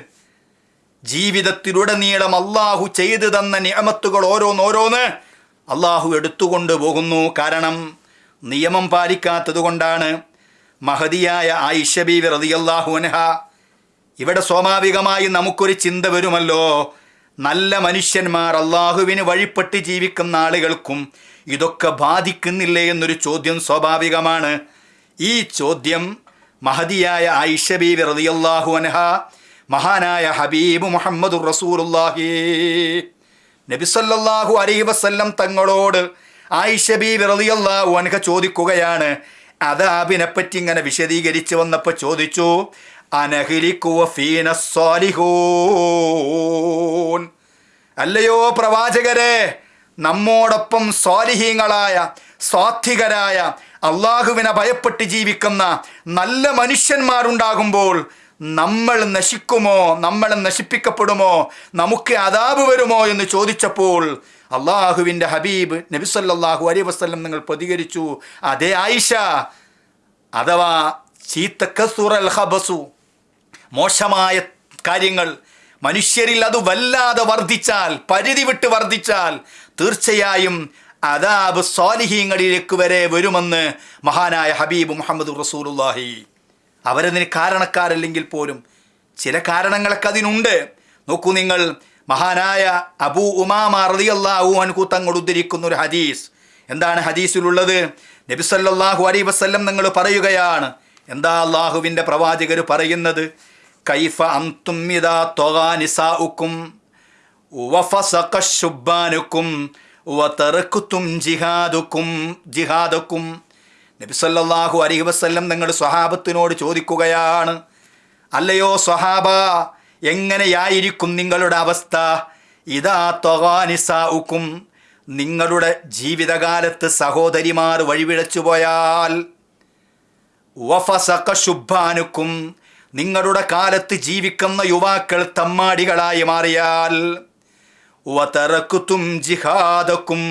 ജീവിതത്തിലുടനീളം അള്ളാഹു ചെയ്തു തന്ന നിയമത്തുകൾ ഓരോന്നോരോന്ന് അള്ളാഹു എടുത്തുകൊണ്ട് പോകുന്നു. കാരണം നിയമം പാലിക്കാത്തതുകൊണ്ടാണ് മഹതിയായ ആയിഷ ബീവി റളിയല്ലാഹു അൻഹ ഇവിടെ സ്വാഭാവികമായി നമുക്കൊരു ചിന്ത വരുമല്ലോ. നല്ല മനുഷ്യന്മാർ അള്ളാഹുവിന് വഴിപ്പെട്ട് ജീവിക്കുന്ന ആളുകൾക്കും ഇതൊക്കെ ബാധിക്കുന്നില്ലേ എന്നൊരു ചോദ്യം സ്വാഭാവികമാണ്. ഈ ചോദ്യം മഹതിയായ ആയിഷ ബീവി റളിയല്ലാഹു അൻഹ മഹാനായ ഹബീബ് മുഹമ്മദ് റസൂലുള്ളാഹി. നബിസല്ലാഹു അലൈ വസല്ലം തങ്ങളോട് ആയിഷ ബീവി റളിയല്ലാഹു അൻഹ ചോദിക്കുകയാണ് അദാബിനെ പറ്റി ഇങ്ങനെ വിശദീകരിച്ച് വന്നപ്പോൾ ചോദിച്ചു അല്ലയോ പ്രവാചകരെ നമ്മോടൊപ്പം സ്വാലിഹീങ്ങളായ സ്വാത്വികരായ അള്ളാഹുവിനെ ഭയപ്പെട്ട് ജീവിക്കുന്ന നല്ല മനുഷ്യന്മാരുണ്ടാകുമ്പോൾ നമ്മൾ നശിക്കുമോ? നമ്മൾ നശിപ്പിക്കപ്പെടുമോ? നമുക്ക് അതാപ് വരുമോ എന്ന് ചോദിച്ചപ്പോൾ അള്ളാഹുവിന്റെ ഹബീബ് നബിസല്ലാഹു അലൈ വസ്ലം നിങ്ങൾ പ്രതികരിച്ചു. അതേ ആയിഷ അഥവാ ചീത്തക്കസുറൽ ഹബസു മോശമായ കാര്യങ്ങൾ മനുഷ്യരിൽ അത് വല്ലാതെ വർദ്ധിച്ചാൽ പരിധി വിട്ട് വർദ്ധിച്ചാൽ തീർച്ചയായും അതാബ് സ്വാലിഹീങ്ങളിലേക്ക് വരെ വരുമെന്ന് മഹാനായ ഹബീബ് മുഹമ്മദ് റസൂലുള്ളാഹി. അവരതിന് കാരണക്കാരല്ലെങ്കിൽ പോലും ചില കാരണങ്ങളൊക്കെ അതിനുണ്ട്. നോക്കൂ നിങ്ങൾ മഹാനായ അബു ഉമാമ റളിയല്ലാഹു അൻഹു തങ്ങൾ ഉദ്ധരിക്കുന്ന ഒരു ഹദീസ്. എന്താണ് ഹദീസിലുള്ളത്? നബിസല്ലാഹു സല്ലല്ലാഹു വസ്ല്ലം നിങ്ങൾ പറയുകയാണ്. എന്താ അള്ളാഹുവിന്റെ പ്രവാചകർ പറയുന്നത്? കൈഫ അന്തും ഇദാ ത്വഗാ നിസാഉക്കും വഫസഖ ശുബ്ബാനുക്കും വതറക്തും ജിഹാദുക്കും ജിഹാദക്കും. നബി സല്ലല്ലാഹു വസ്ല്ലം നിങ്ങൾ സ്വഹാബത്തിനോട് ചോദിക്കുകയാണ് അല്ലയോ സ്വഹാബ എങ്ങനെയായിരിക്കും നിങ്ങളുടെ അവസ്ഥ? ഇതാ ത്വഗാനിസാഉക്കും നിങ്ങളുടെ ജീവിതകാലത്ത് സഹോദരിമാർ വഴിവിളച്ചു പോയാൽ വഫസഖ ശുബ്ബാനുക്കും നിങ്ങളുടെ കാലത്ത് ജീവിക്കുന്ന യുവാക്കൾ തമ്മാടികളായി മാറിയാൽ വതറക്കുത്തും ജിഹാദക്കും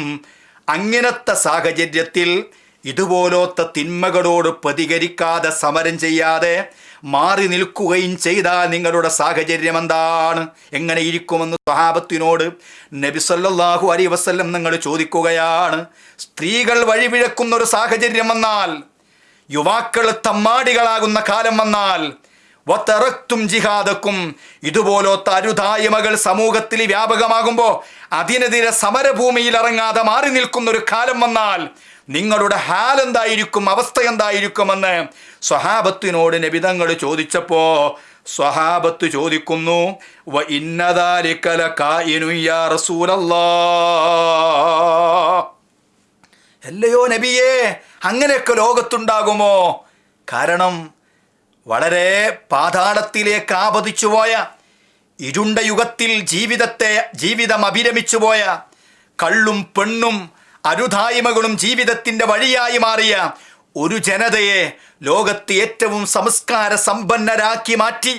അങ്ങനത്തെ സാഹചര്യത്തിൽ ഇതുപോലത്തെ തിന്മകളോട് പ്രതികരിക്കാതെ സമരം ചെയ്യാതെ മാറി നിൽക്കുകയും ചെയ്താൽ നിങ്ങളുടെ സാഹചര്യം എന്താണ് എങ്ങനെ ഇരിക്കുമെന്ന് സ്വഹാബത്തിനോട് നബി സല്ലല്ലാഹു അലൈഹി വസല്ലം നിങ്ങൾ ചോദിക്കുകയാണ്. സ്ത്രീകൾ വഴിവിഴക്കുന്ന ഒരു സാഹചര്യം വന്നാൽ യുവാക്കൾ തമ്മാടികളാകുന്ന കാലം വന്നാൽ വത്തറക്തും ജിഹാദക്കും ഇതുപോലത്തെ അരുതായ്മകൾ സമൂഹത്തിൽ വ്യാപകമാകുമ്പോൾ അതിനെതിരെ സമരഭൂമിയിൽ ഇറങ്ങാതെ മാറി നിൽക്കുന്ന ഒരു കാലം വന്നാൽ നിങ്ങളുടെ ഹാൽ എന്തായിരിക്കും അവസ്ഥ എന്തായിരിക്കുമെന്ന് സ്വഹാബത്തിനോട് നബിതങ്ങൾ ചോദിച്ചപ്പോൾ സ്വഹാബത്ത് ചോദിക്കുന്നു വ ഇന്നദാലിക്കല കായിനു യാ റസൂലല്ലാ അല്ലയോ നബിയേ അങ്ങനെയൊക്കെ ലോകത്തുണ്ടാകുമോ? കാരണം വളരെ പാതാളത്തിലേക്ക് ആപതിച്ചു പോയ ഇരുണ്ട യുഗത്തിൽ ജീവിതത്തെ ജീവിതം അഭിരമിച്ചു പോയ കള്ളും പെണ്ണും അരുതായ്മകളും ജീവിതത്തിന്റെ വഴിയായി മാറിയ ഒരു ജനതയെ ലോകത്ത് ഏറ്റവും സംസ്കാര സമ്പന്നരാക്കി മാറ്റി.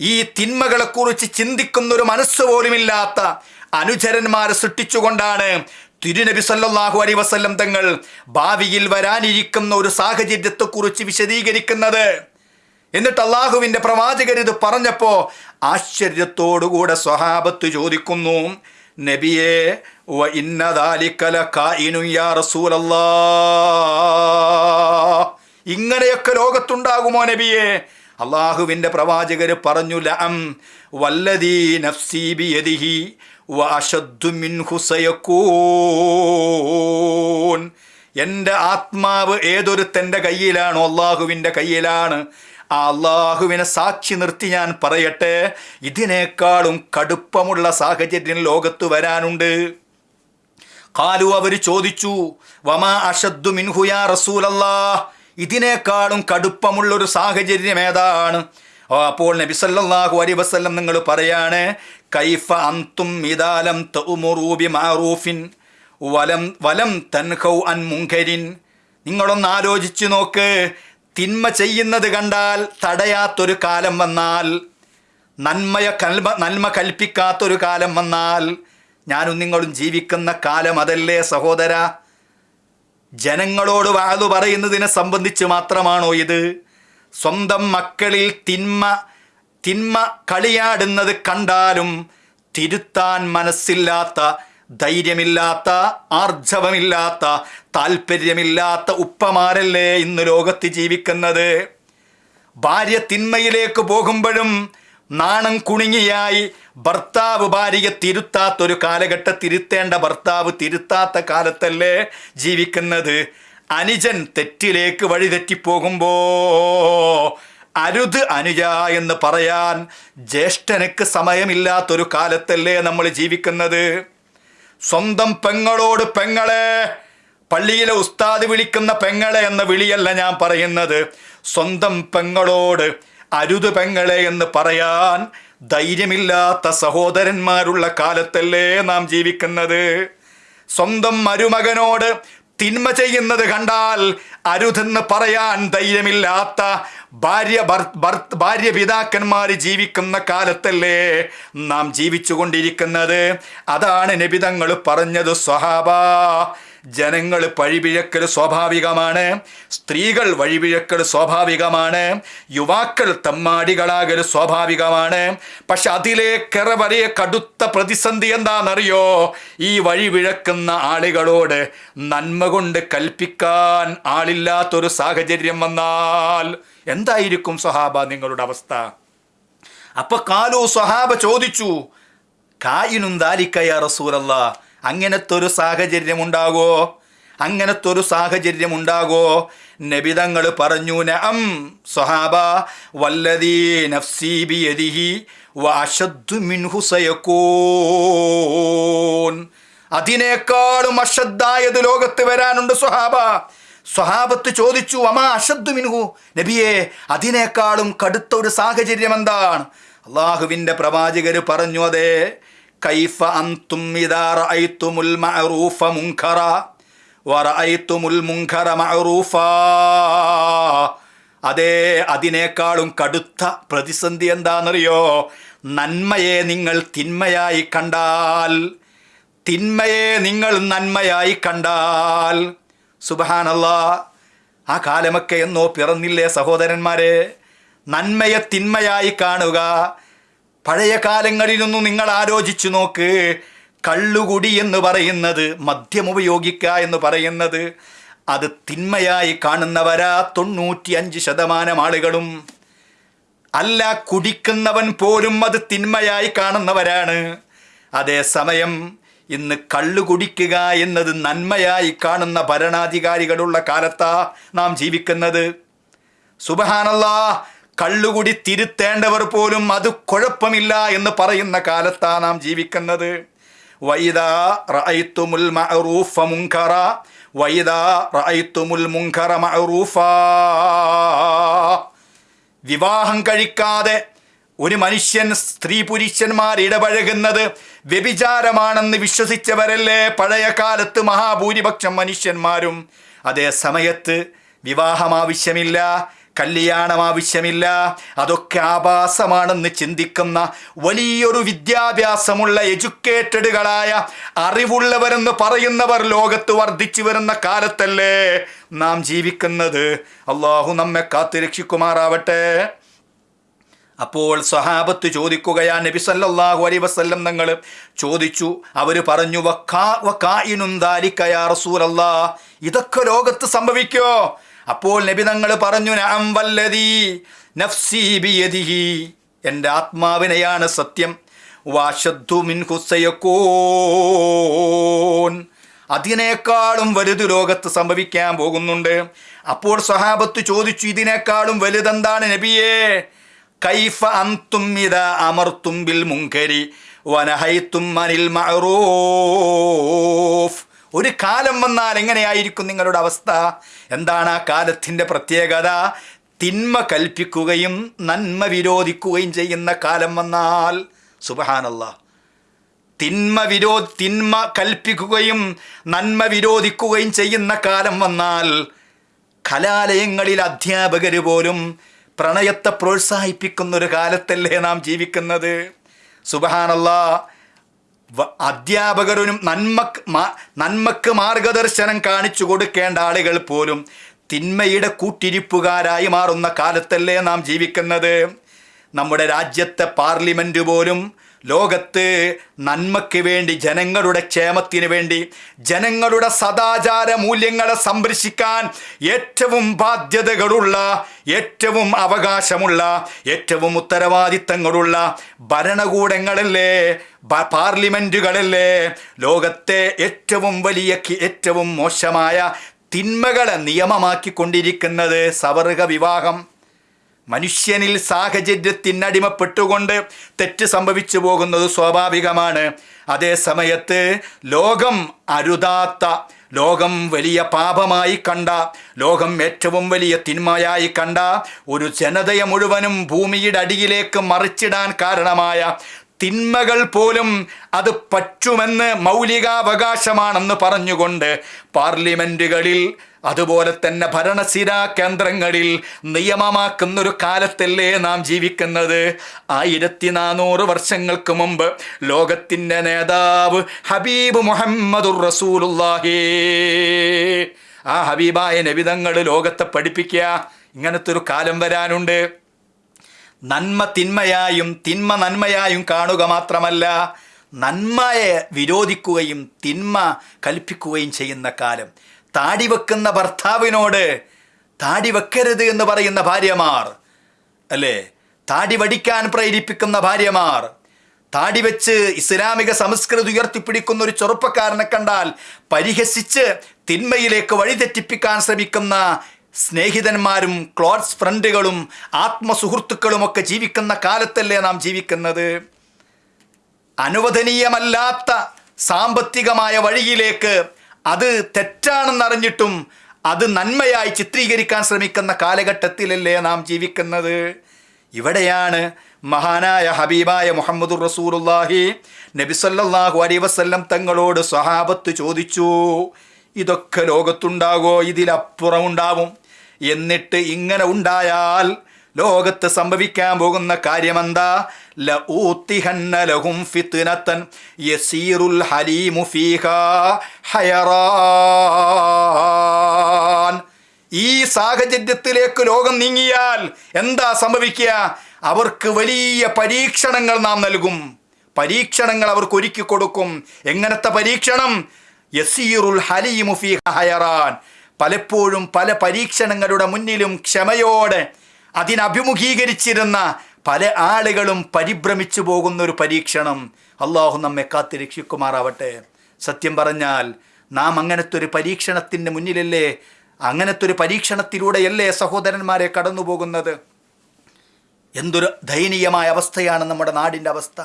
ഈ തിന്മകളെക്കുറിച്ച് ചിന്തിക്കുന്ന ഒരു മനസ്സ് പോലുമില്ലാത്ത അനുചരന്മാരെ സൃഷ്ടിച്ചുകൊണ്ടാണ് തിരുനബി സല്ലാഹു അലൈഹി വസല്ലം തങ്ങൾ ഭാവിയിൽ വരാനിരിക്കുന്ന ഒരു സാഹചര്യത്തെക്കുറിച്ച് വിശദീകരിക്കുന്നത്. എന്നിട്ട് അള്ളാഹുവിന്റെ പ്രവാചകർ പറഞ്ഞപ്പോൾ പറഞ്ഞപ്പോ ആശ്ചര്യത്തോടുകൂടെ സ്വഹാബത്ത് ചോദിക്കുന്നു നബിയെ ഇങ്ങനെയൊക്കെ ലോകത്തുണ്ടാകുമോ നബിയെ? അള്ളാഹുവിന്റെ പ്രവാചകര് പറഞ്ഞു ലഅം വല്ലദീ നഫ്സീ ബിയദിഹി വഅശദ്ദു മിൻഹു സയകൂൻ എന്റെ ആത്മാവ് ഏതൊരുത്തന്റെ കയ്യിലാണോ അള്ളാഹുവിന്റെ കയ്യിലാണ്. ആ അള്ളാഹുവിനെ സാക്ഷി നിർത്തി ഞാൻ പറയട്ടെ ഇതിനേക്കാളും കടുപ്പമുള്ള സാഹചര്യം ലോകത്ത് വരാനുണ്ട്. കാലു അവർ ചോദിച്ചു വമാ അഷദ്ദു മിൻഹുയാ റസൂലല്ലാ ഇതിനേക്കാളും കടുപ്പമുള്ളൊരു സാഹചര്യം ഏതാണ്? അപ്പോൾ നബി സല്ലല്ലാഹു അലൈഹി വസല്ലം നിങ്ങൾ പറയാണ് കൈഫ അന്തും മിദാലം തൗമുറൂബി മാറൂഫിൻ വലം വലം തൻഹൗ അൻ മുങ്കരിൻ നിങ്ങളൊന്ന് ആലോചിച്ചു നോക്ക് തിന്മ ചെയ്യുന്നത് കണ്ടാൽ തടയാത്തൊരു കാലം വന്നാൽ നന്മയ കൽമ നന്മ കൽപ്പിക്കാത്തൊരു കാലം വന്നാൽ ഞാനും നിങ്ങളും ജീവിക്കുന്ന കാലം അതല്ലേ സഹോദര? ജനങ്ങളോട് വാതു പറയുന്നതിനെ സംബന്ധിച്ച് മാത്രമാണോ ഇത്? സ്വന്തം മക്കളിൽ തിന്മ തിന്മ കളിയാടുന്നത് കണ്ടാലും തിരുത്താൻ മനസ്സില്ലാത്ത ധൈര്യമില്ലാത്ത ആർജവമില്ലാത്ത താല്പര്യമില്ലാത്ത ഉപ്പമാരല്ലേ ഇന്ന് ലോകത്ത് ജീവിക്കുന്നത്? ഭാര്യ തിന്മയിലേക്ക് പോകുമ്പോഴും നാണം കുണിങ്ങിയായി ഭർത്താവ് ഭാര്യ തിരുത്താത്തൊരു കാലഘട്ട തിരുത്തേണ്ട ഭർത്താവ് തിരുത്താത്ത കാലത്തല്ലേ ജീവിക്കുന്നത്? അനുജൻ തെറ്റിലേക്ക് വഴിതെറ്റിപ്പോകുമ്പോ അരുത് അനുജ എന്ന് പറയാൻ ജ്യേഷ്ഠനക്ക് സമയമില്ലാത്തൊരു കാലത്തല്ലേ നമ്മൾ ജീവിക്കുന്നത്? സ്വന്തം പെങ്ങളോട് പെങ്ങളെ പള്ളിയിലെ ഉസ്താദ് വിളിക്കുന്ന പെങ്ങളെ എന്ന വിളിയല്ല ഞാൻ പറയുന്നത്. സ്വന്തം പെങ്ങളോട് അരുത് പെങ്ങളെ എന്ന് പറയാൻ ധൈര്യമില്ലാത്ത സഹോദരന്മാരുള്ള കാലത്തല്ലേ നാം ജീവിക്കുന്നത്? സ്വന്തം മരുമകനോട് തിന്മ ചെയ്യുന്നത് കണ്ടാൽ അരുതെന്ന് പറയാൻ ധൈര്യമില്ലാത്ത ഭാര്യ ഭാര്യ പിതാക്കന്മാർ ജീവിക്കുന്ന കാലത്തല്ലേ നാം ജീവിച്ചുകൊണ്ടിരിക്കുന്നത്? അതാണ് നബിതങ്ങൾ പറഞ്ഞത് സ്വഹാബ ജനങ്ങൾ വഴിപിഴക്കൽ സ്വാഭാവികമാണ്. സ്ത്രീകൾ വഴിപിഴക്കൽ സ്വാഭാവികമാണ്. യുവാക്കൾ തമ്മാടികളാകൽ സ്വാഭാവികമാണ്. പക്ഷെ അതിലേക്കേറെ വലിയ കടുത്ത പ്രതിസന്ധി എന്താണെന്നറിയോ? ഈ വഴിപിഴക്കുന്ന ആളുകളോട് നന്മ കൊണ്ട് കൽപ്പിക്കാൻ ആളില്ലാത്തൊരു സാഹചര്യം വന്നാൽ എന്തായിരിക്കും സ്വഹാബ നിങ്ങളുടെ അവസ്ഥ? അപ്പൊ കാലു സ്വഹാബ ചോദിച്ചു കായിനും ദാലിക്കയ റസൂലല്ല? അങ്ങനത്തെ ഒരു സാഹചര്യം ഉണ്ടാകോ അങ്ങനത്തെ ഒരു സാഹചര്യം ഉണ്ടാകോ നബിതങ്ങൾ പറഞ്ഞു നഅം സ്വഹാബ വല്ലതീ നഫ്സീ ബിയദിഹി വഅശദ്ദു മിൻഹു സയക്കൂൻ അതിനേക്കാളും അഷദ്ദായത് ലോകത്ത് വരാനുണ്ട് സ്വഹാബ. സ്വഹാബത്ത് ചോദിച്ചു അമാ അശദ്ദു മിൻഹു? നബിയെ അതിനേക്കാളും കടുത്ത ഒരു സാഹചര്യം എന്താണ് അള്ളാഹുവിന്റെ പ്രവാചകർ പറഞ്ഞു അതെ കൈഫ അന്തും ഇദാ റഅയ്തുമുൽ മഅറൂഫ മുൻകറ വറഅയ്തുമുൽ മുൻകറ മഅറൂഫ. അതേ അതിനേക്കാളും കടുത്ത പ്രതിസന്ധി എന്താണെന്നറിയോ? നന്മയെ നിങ്ങൾ തിന്മയായി കണ്ടാൽ. തിന്മയെ നിങ്ങൾ നന്മയായി കണ്ടാൽ. സുബഹാനല്ല. ആ കാലമൊക്കെ എന്നോ പിറന്നില്ലേ സഹോദരന്മാരെ? നന്മയെ തിന്മയായി കാണുക. പഴയ കാലങ്ങളിലൊന്നും നിങ്ങൾ ആലോചിച്ചു നോക്ക്. കള്ളുകുടി എന്ന് പറയുന്നത് മദ്യം ഉപയോഗിക്കുക എന്ന് പറയുന്നത്. അത് തിന്മയായി കാണുന്നവരാ തൊണ്ണൂറ്റി അഞ്ച് ശതമാനം ആളുകളും. അല്ല കുടിക്കുന്നവൻ പോലും അത് തിന്മയായി കാണുന്നവരാണ്. അതേസമയം ഇന്ന് കള്ളു കുടിക്കുക എന്നത് നന്മയായി കാണുന്ന ഭരണാധികാരികളുള്ള കാലത്താ നാം ജീവിക്കുന്നത്. സുബഹാനല്ലാ കള്ളുകുടി തിരുത്തേണ്ടവർ പോലും അത് കുഴപ്പമില്ല എന്ന് പറയുന്ന കാലത്താണ് നാം ജീവിക്കുന്നത്. വൈദാ റഅയ്തുമുൽ മഅറൂഫ മുൻകറ വൈദാ റഅയ്തുമുൽ മുൻകറ മഅറൂഫാ. വിവാഹം കഴിക്കാതെ ഒരു മനുഷ്യൻ സ്ത്രീ പുരുഷന്മാർ ഇടപഴകുന്നത് വ്യഭിചാരമാണെന്ന് വിശ്വസിച്ചവരല്ലേ? പഴയ കാലത്ത് മഹാഭൂരിപക്ഷം മനുഷ്യന്മാരും അതേ സമയത്ത് വിവാഹം ആവശ്യമില്ല. കല്യാണം ആവശ്യമില്ല. അതൊക്കെ ആഭാസമാണെന്ന് ചിന്തിക്കുന്ന വലിയൊരു വിദ്യാഭ്യാസമുള്ള എഡ്യൂക്കേറ്റഡുകളായ അറിവുള്ളവരെന്ന് പറയുന്നവർ ലോകത്ത് വർദ്ധിച്ചു വരുന്ന കാലത്തല്ലേ നാം ജീവിക്കുന്നത്? അള്ളാഹു നമ്മെ കാത്തു രക്ഷിക്കുമാറാവട്ടെ. അപ്പോൾ സ്വഹാബത്ത് ചോദിക്കുകയാ നബി സല്ലാഹു അലൈഹി വസ്ല്ലം നിങ്ങൾ ചോദിച്ചു. അവർ പറഞ്ഞു വക്കാ വക്കായിനും ദാലിക്കയാ റസൂലല്ലാ. ഇതൊക്കെ ലോകത്ത് സംഭവിക്കോ? അപ്പോൾ നബി തങ്ങൾ പറഞ്ഞു നഅം വല്ലതി നഫ്സി എന്റെ ആത്മാവിനെയാണ് സത്യം. വാശദ്ദു മിൻ ഹുസയക്കോൻ അതിനേക്കാളും വലുത് ലോകത്ത് സംഭവിക്കാൻ പോകുന്നുണ്ട്. അപ്പോൾ സഹാബത്ത് ചോദിച്ചു ഇതിനേക്കാളും വലുതെന്താണ് നബിയേ? കൈഫ അന്തും ഇത അമർത്തും ബിൽ മുങ്കരി വനഹൈത്തും അനിൽ മഅറൂഫ്. ഒരു കാലം വന്നാൽ എങ്ങനെയായിരിക്കും നിങ്ങളുടെ അവസ്ഥ? എന്താണ് ആ കാലത്തിന്റെ പ്രത്യേകത? തിന്മ കൽപ്പിക്കുകയും നന്മ വിരോധിക്കുകയും ചെയ്യുന്ന കാലം വന്നാൽ സുബഹാനല്ല. തിന്മ വിരോ തിന്മ കൽപ്പിക്കുകയും നന്മ വിരോധിക്കുകയും ചെയ്യുന്ന കാലം വന്നാൽ കലാലയങ്ങളിൽ അധ്യാപകർ പോലും പ്രണയത്തെ പ്രോത്സാഹിപ്പിക്കുന്നൊരു കാലത്തല്ലേ നാം ജീവിക്കുന്നത്? സുബഹാനല്ല. അധ്യാപകരും നന്മക്ക് നന്മക്ക് മാർഗദർശനം കാണിച്ചു കൊടുക്കേണ്ട ആളുകൾ പോലും തിന്മയുടെ കൂട്ടിരിപ്പുകാരായി മാറുന്ന കാലത്തല്ലേ നാം ജീവിക്കുന്നത്. നമ്മുടെ രാജ്യത്തെ പാർലമെന്റ് പോലും ലോകത്ത് നന്മയ്ക്ക് വേണ്ടി ജനങ്ങളുടെ ക്ഷേമത്തിന് വേണ്ടി ജനങ്ങളുടെ സദാചാര മൂല്യങ്ങളെ സംരക്ഷിക്കാൻ ഏറ്റവും ബാധ്യതകളുള്ള ഏറ്റവും അവകാശമുള്ള ഏറ്റവും ഉത്തരവാദിത്തങ്ങളുള്ള ഭരണകൂടങ്ങളല്ലേ പാർലമെന്റുകളല്ലേ ലോകത്തെ ഏറ്റവും വലിയ ഏറ്റവും മോശമായ തിന്മകളെ നിയമമാക്കിക്കൊണ്ടിരിക്കുന്നത് സവർഗ വിവാഹം മനുഷ്യനിൽ സാഹചര്യത്തിനടിമപ്പെട്ടുകൊണ്ട് തെറ്റ് സംഭവിച്ചു പോകുന്നത് സ്വാഭാവികമാണ്. അതേ സമയത്ത് ലോകം അരുതാത്ത ലോകം വലിയ പാപമായി കണ്ട ലോകം ഏറ്റവും വലിയ തിന്മയായി കണ്ട ഒരു ജനതയെ മുഴുവനും ഭൂമിയുടെ അടിയിലേക്ക് മറിച്ചിടാൻ കാരണമായ തിന്മകൾ പോലും അത് പറ്റുമെന്ന് മൗലികാവകാശമാണെന്ന് പറഞ്ഞുകൊണ്ട് പാർലമെന്റുകളിൽ അതുപോലെ തന്നെ ഭരണസിരാ കേന്ദ്രങ്ങളിൽ നിയമമാക്കുന്ന ഒരു കാലത്തല്ലേ നാം ജീവിക്കുന്നത്. ആയിരത്തി നാനൂറ് വർഷങ്ങൾക്ക് മുമ്പ് ലോകത്തിന്റെ നേതാവ് ഹബീബ് മുഹമ്മദുർ റസൂലുള്ളാഹി. ആ ഹബീബായ നബിതങ്ങൾ ലോകത്തെ പഠിപ്പിക്കുക ഇങ്ങനത്തെ ഒരു കാലം വരാനുണ്ട്. നന്മ തിന്മയായും തിന്മ നന്മയായും കാണുക മാത്രമല്ല നന്മയെ വിരോധിക്കുകയും തിന്മ കൽപ്പിക്കുകയും ചെയ്യുന്ന കാലം. താടി വെക്കുന്ന ഭർത്താവിനോട് താടി വെക്കരുത് എന്ന് പറയുന്ന ഭാര്യമാർ അല്ലേ? താടി വടിക്കാൻ പ്രേരിപ്പിക്കുന്ന ഭാര്യമാർ താടി വെച്ച് ഇസ്ലാമിക സംസ്കൃതി ഉയർത്തിപ്പിടിക്കുന്ന ഒരു ചെറുപ്പക്കാരനെ കണ്ടാൽ പരിഹസിച്ച് തിന്മയിലേക്ക് വഴിതെറ്റിപ്പിക്കാൻ ശ്രമിക്കുന്ന സ്നേഹിതന്മാരും ക്ലോസ് ഫ്രണ്ടുകളും ആത്മസുഹൃത്തുക്കളുമൊക്കെ ജീവിക്കുന്ന കാലത്തല്ലേ നാം ജീവിക്കുന്നത്? അനുവദനീയമല്ലാത്ത സാമ്പത്തികമായ വഴിയിലേക്ക് അത് തെറ്റാണെന്നറിഞ്ഞിട്ടും അത് നന്മയായി ചിത്രീകരിക്കാൻ ശ്രമിക്കുന്ന കാലഘട്ടത്തിലല്ലേ നാം ജീവിക്കുന്നത്? ഇവിടെയാണ് മഹാനായ ഹബീബായ മുഹമ്മദുർ റസൂലുള്ളാഹി നബിസല്ലാഹു അലൈഹി വസല്ലം തങ്ങളോട് സ്വഹാബത്ത് ചോദിച്ചു ഇതൊക്കെ ലോകത്തുണ്ടാകോ? ഇതിലപ്പുറം ഉണ്ടാവും എന്നിട്ട് ഇങ്ങനെ ഉണ്ടായാൽ ലോകത്ത് സംഭവിക്കാൻ പോകുന്ന കാര്യമെന്താ? ലഹും യസീറുൽ ഹലീമു ഫീഹാ ഹയറാൻ ഈ സാഹചര്യത്തിലേക്ക് ലോകം നീങ്ങിയാൽ എന്താ സംഭവിക്കുക? അവർക്ക് വലിയ പരീക്ഷണങ്ങൾ നാം നൽകും. പരീക്ഷണങ്ങൾ അവർക്ക് ഒരുക്കി കൊടുക്കും. എങ്ങനത്തെ പരീക്ഷണം? യസീറുൽ ഹലീമു ഫീഹ ഹയറാൻ പലപ്പോഴും പല പരീക്ഷണങ്ങളുടെ മുന്നിലും ക്ഷമയോടെ അതിനഭിമുഖീകരിച്ചിരുന്ന പല ആളുകളും പരിഭ്രമിച്ചു പോകുന്ന ഒരു പരീക്ഷണം അള്ളാഹു നമ്മെ കാത്തി രക്ഷിക്കുമാറാവട്ടെ. സത്യം പറഞ്ഞാൽ നാം അങ്ങനത്തെ ഒരു പരീക്ഷണത്തിന്റെ മുന്നിലല്ലേ അങ്ങനത്തെ ഒരു പരീക്ഷണത്തിലൂടെയല്ലേ സഹോദരന്മാരെ കടന്നു പോകുന്നത് എന്തൊരു ദയനീയമായ അവസ്ഥയാണ് നമ്മുടെ നാടിന്റെ അവസ്ഥ.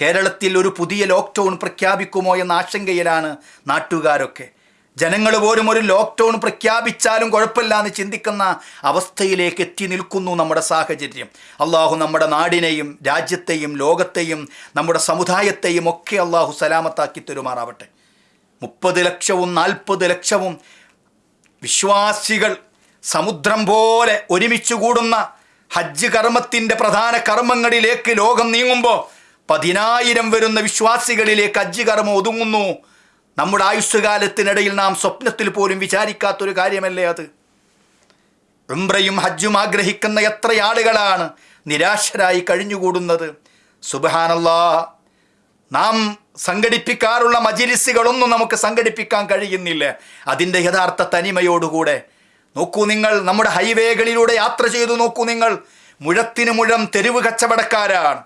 കേരളത്തിൽ ഒരു പുതിയ ലോക്ക്ഡൗൺ പ്രഖ്യാപിക്കുമോ എന്ന ആശങ്കയിലാണ് നാട്ടുകാരൊക്കെ. ജനങ്ങൾ പോലും ഒരു ലോക്ക്ഡൗൺ പ്രഖ്യാപിച്ചാലും കുഴപ്പമില്ല എന്ന് ചിന്തിക്കുന്ന അവസ്ഥയിലേക്ക് എത്തി നിൽക്കുന്നു നമ്മുടെ സാഹചര്യം. അള്ളാഹു നമ്മുടെ നാടിനെയും രാജ്യത്തെയും ലോകത്തെയും നമ്മുടെ സമുദായത്തെയും ഒക്കെ അള്ളാഹു സലാമത്താക്കി തരുമാറാവട്ടെ. മുപ്പത് ലക്ഷവും നാൽപ്പത് ലക്ഷവും വിശ്വാസികൾ സമുദ്രം പോലെ ഒരുമിച്ച് കൂടുന്ന ഹജ്ജ് കർമ്മത്തിന്റെ പ്രധാന കർമ്മങ്ങളിലേക്ക് ലോകം നീങ്ങുമ്പോൾ പതിനായിരം വരുന്ന വിശ്വാസികളിലേക്ക് ഹജ്ജ് കർമ്മം ഒതുങ്ങുന്നു. നമ്മുടെ ആയുഷ്കാലത്തിനിടയിൽ നാം സ്വപ്നത്തിൽ പോലും വിചാരിക്കാത്തൊരു കാര്യമല്ലേ അത്? ഉംറയും ഹജ്ജും ആഗ്രഹിക്കുന്ന എത്ര ആളുകളാണ് നിരാശരായി കഴിഞ്ഞുകൂടുന്നത്? സുബഹാനല്ലാ. നാം സംഘടിപ്പിക്കാറുള്ള മജിലിസുകളൊന്നും നമുക്ക് സംഘടിപ്പിക്കാൻ കഴിയുന്നില്ല. അതിന്റെ യഥാർത്ഥ തനിമയോടുകൂടെ. നോക്കൂ നിങ്ങൾ നമ്മുടെ ഹൈവേകളിലൂടെ യാത്ര ചെയ്തു നോക്കൂ നിങ്ങൾ. മുഴത്തിന് മുഴം തെരുവ് കച്ചവടക്കാരാണ്.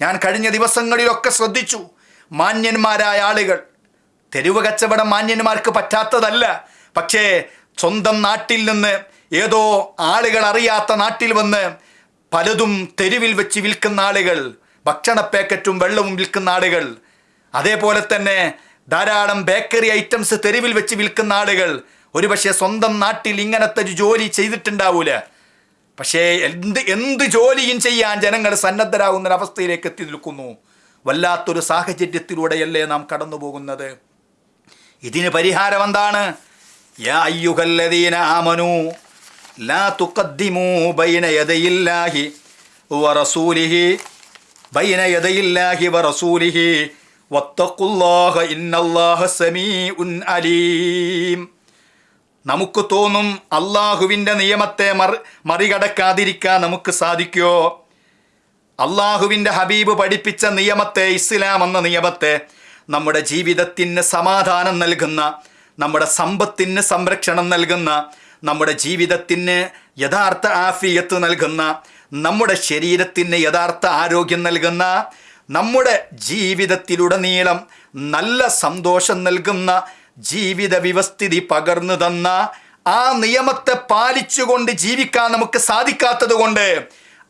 ഞാൻ കഴിഞ്ഞ ദിവസങ്ങളിലൊക്കെ ശ്രദ്ധിച്ചു. മാന്യന്മാരായ ആളുകൾ. തെരുവ് കച്ചവടം മാന്യന്മാർക്ക് പറ്റാത്തതല്ല. പക്ഷേ സ്വന്തം നാട്ടിൽ നിന്ന് ഏതോ ആളുകൾ അറിയാത്ത നാട്ടിൽ വന്ന് പലതും തെരുവിൽ വെച്ച് വിൽക്കുന്ന ആളുകൾ ഭക്ഷണ പാക്കറ്റും വെള്ളവും വിൽക്കുന്ന ആളുകൾ അതേപോലെ തന്നെ ധാരാളം ബേക്കറി ഐറ്റംസ് തെരുവിൽ വെച്ച് വിൽക്കുന്ന ആളുകൾ ഒരുപക്ഷെ സ്വന്തം നാട്ടിൽ ഇങ്ങനത്തെ ഒരു ജോലി ചെയ്തിട്ടുണ്ടാവൂല. പക്ഷേ എന്ത് എന്ത് ജോലിയും ചെയ്യാൻ ജനങ്ങൾ സന്നദ്ധരാകുന്ന ഒരവസ്ഥയിലേക്ക് എത്തി നിൽക്കുന്നു. വല്ലാത്തൊരു സാഹചര്യത്തിലൂടെയല്ലേ നാം കടന്നു പോകുന്നത് ഇതിന് പരിഹാരം എന്താണ് യാ അയ്യുഹല്ലദീന ലാ തുഖദ്ദിമൂ ബൈന ബൈന ഇന്നല്ലാഹ സമീഉൻ അലീം. നമുക്ക് തോന്നും അള്ളാഹുവിന്റെ നിയമത്തെ മറി മറികടക്കാതിരിക്കാൻ നമുക്ക് സാധിക്കുമോ അള്ളാഹുവിന്റെ ഹബീബ് പഠിപ്പിച്ച നിയമത്തെ ഇസ്ലാം എന്ന നിയമത്തെ നമ്മുടെ ജീവിതത്തിന് സമാധാനം നൽകുന്ന നമ്മുടെ സമ്പത്തിന് സംരക്ഷണം നൽകുന്ന നമ്മുടെ ജീവിതത്തിന് യഥാർത്ഥ ആഫിയത്ത് നൽകുന്ന നമ്മുടെ ശരീരത്തിന് യഥാർത്ഥ ആരോഗ്യം നൽകുന്ന നമ്മുടെ ജീവിതത്തിലുടനീളം നല്ല സന്തോഷം നൽകുന്ന ജീവിത വ്യവസ്ഥിതി പകർന്നു തന്ന ആ നിയമത്തെ പാലിച്ചുകൊണ്ട് ജീവിക്കാൻ നമുക്ക് സാധിക്കാത്തത് കൊണ്ട്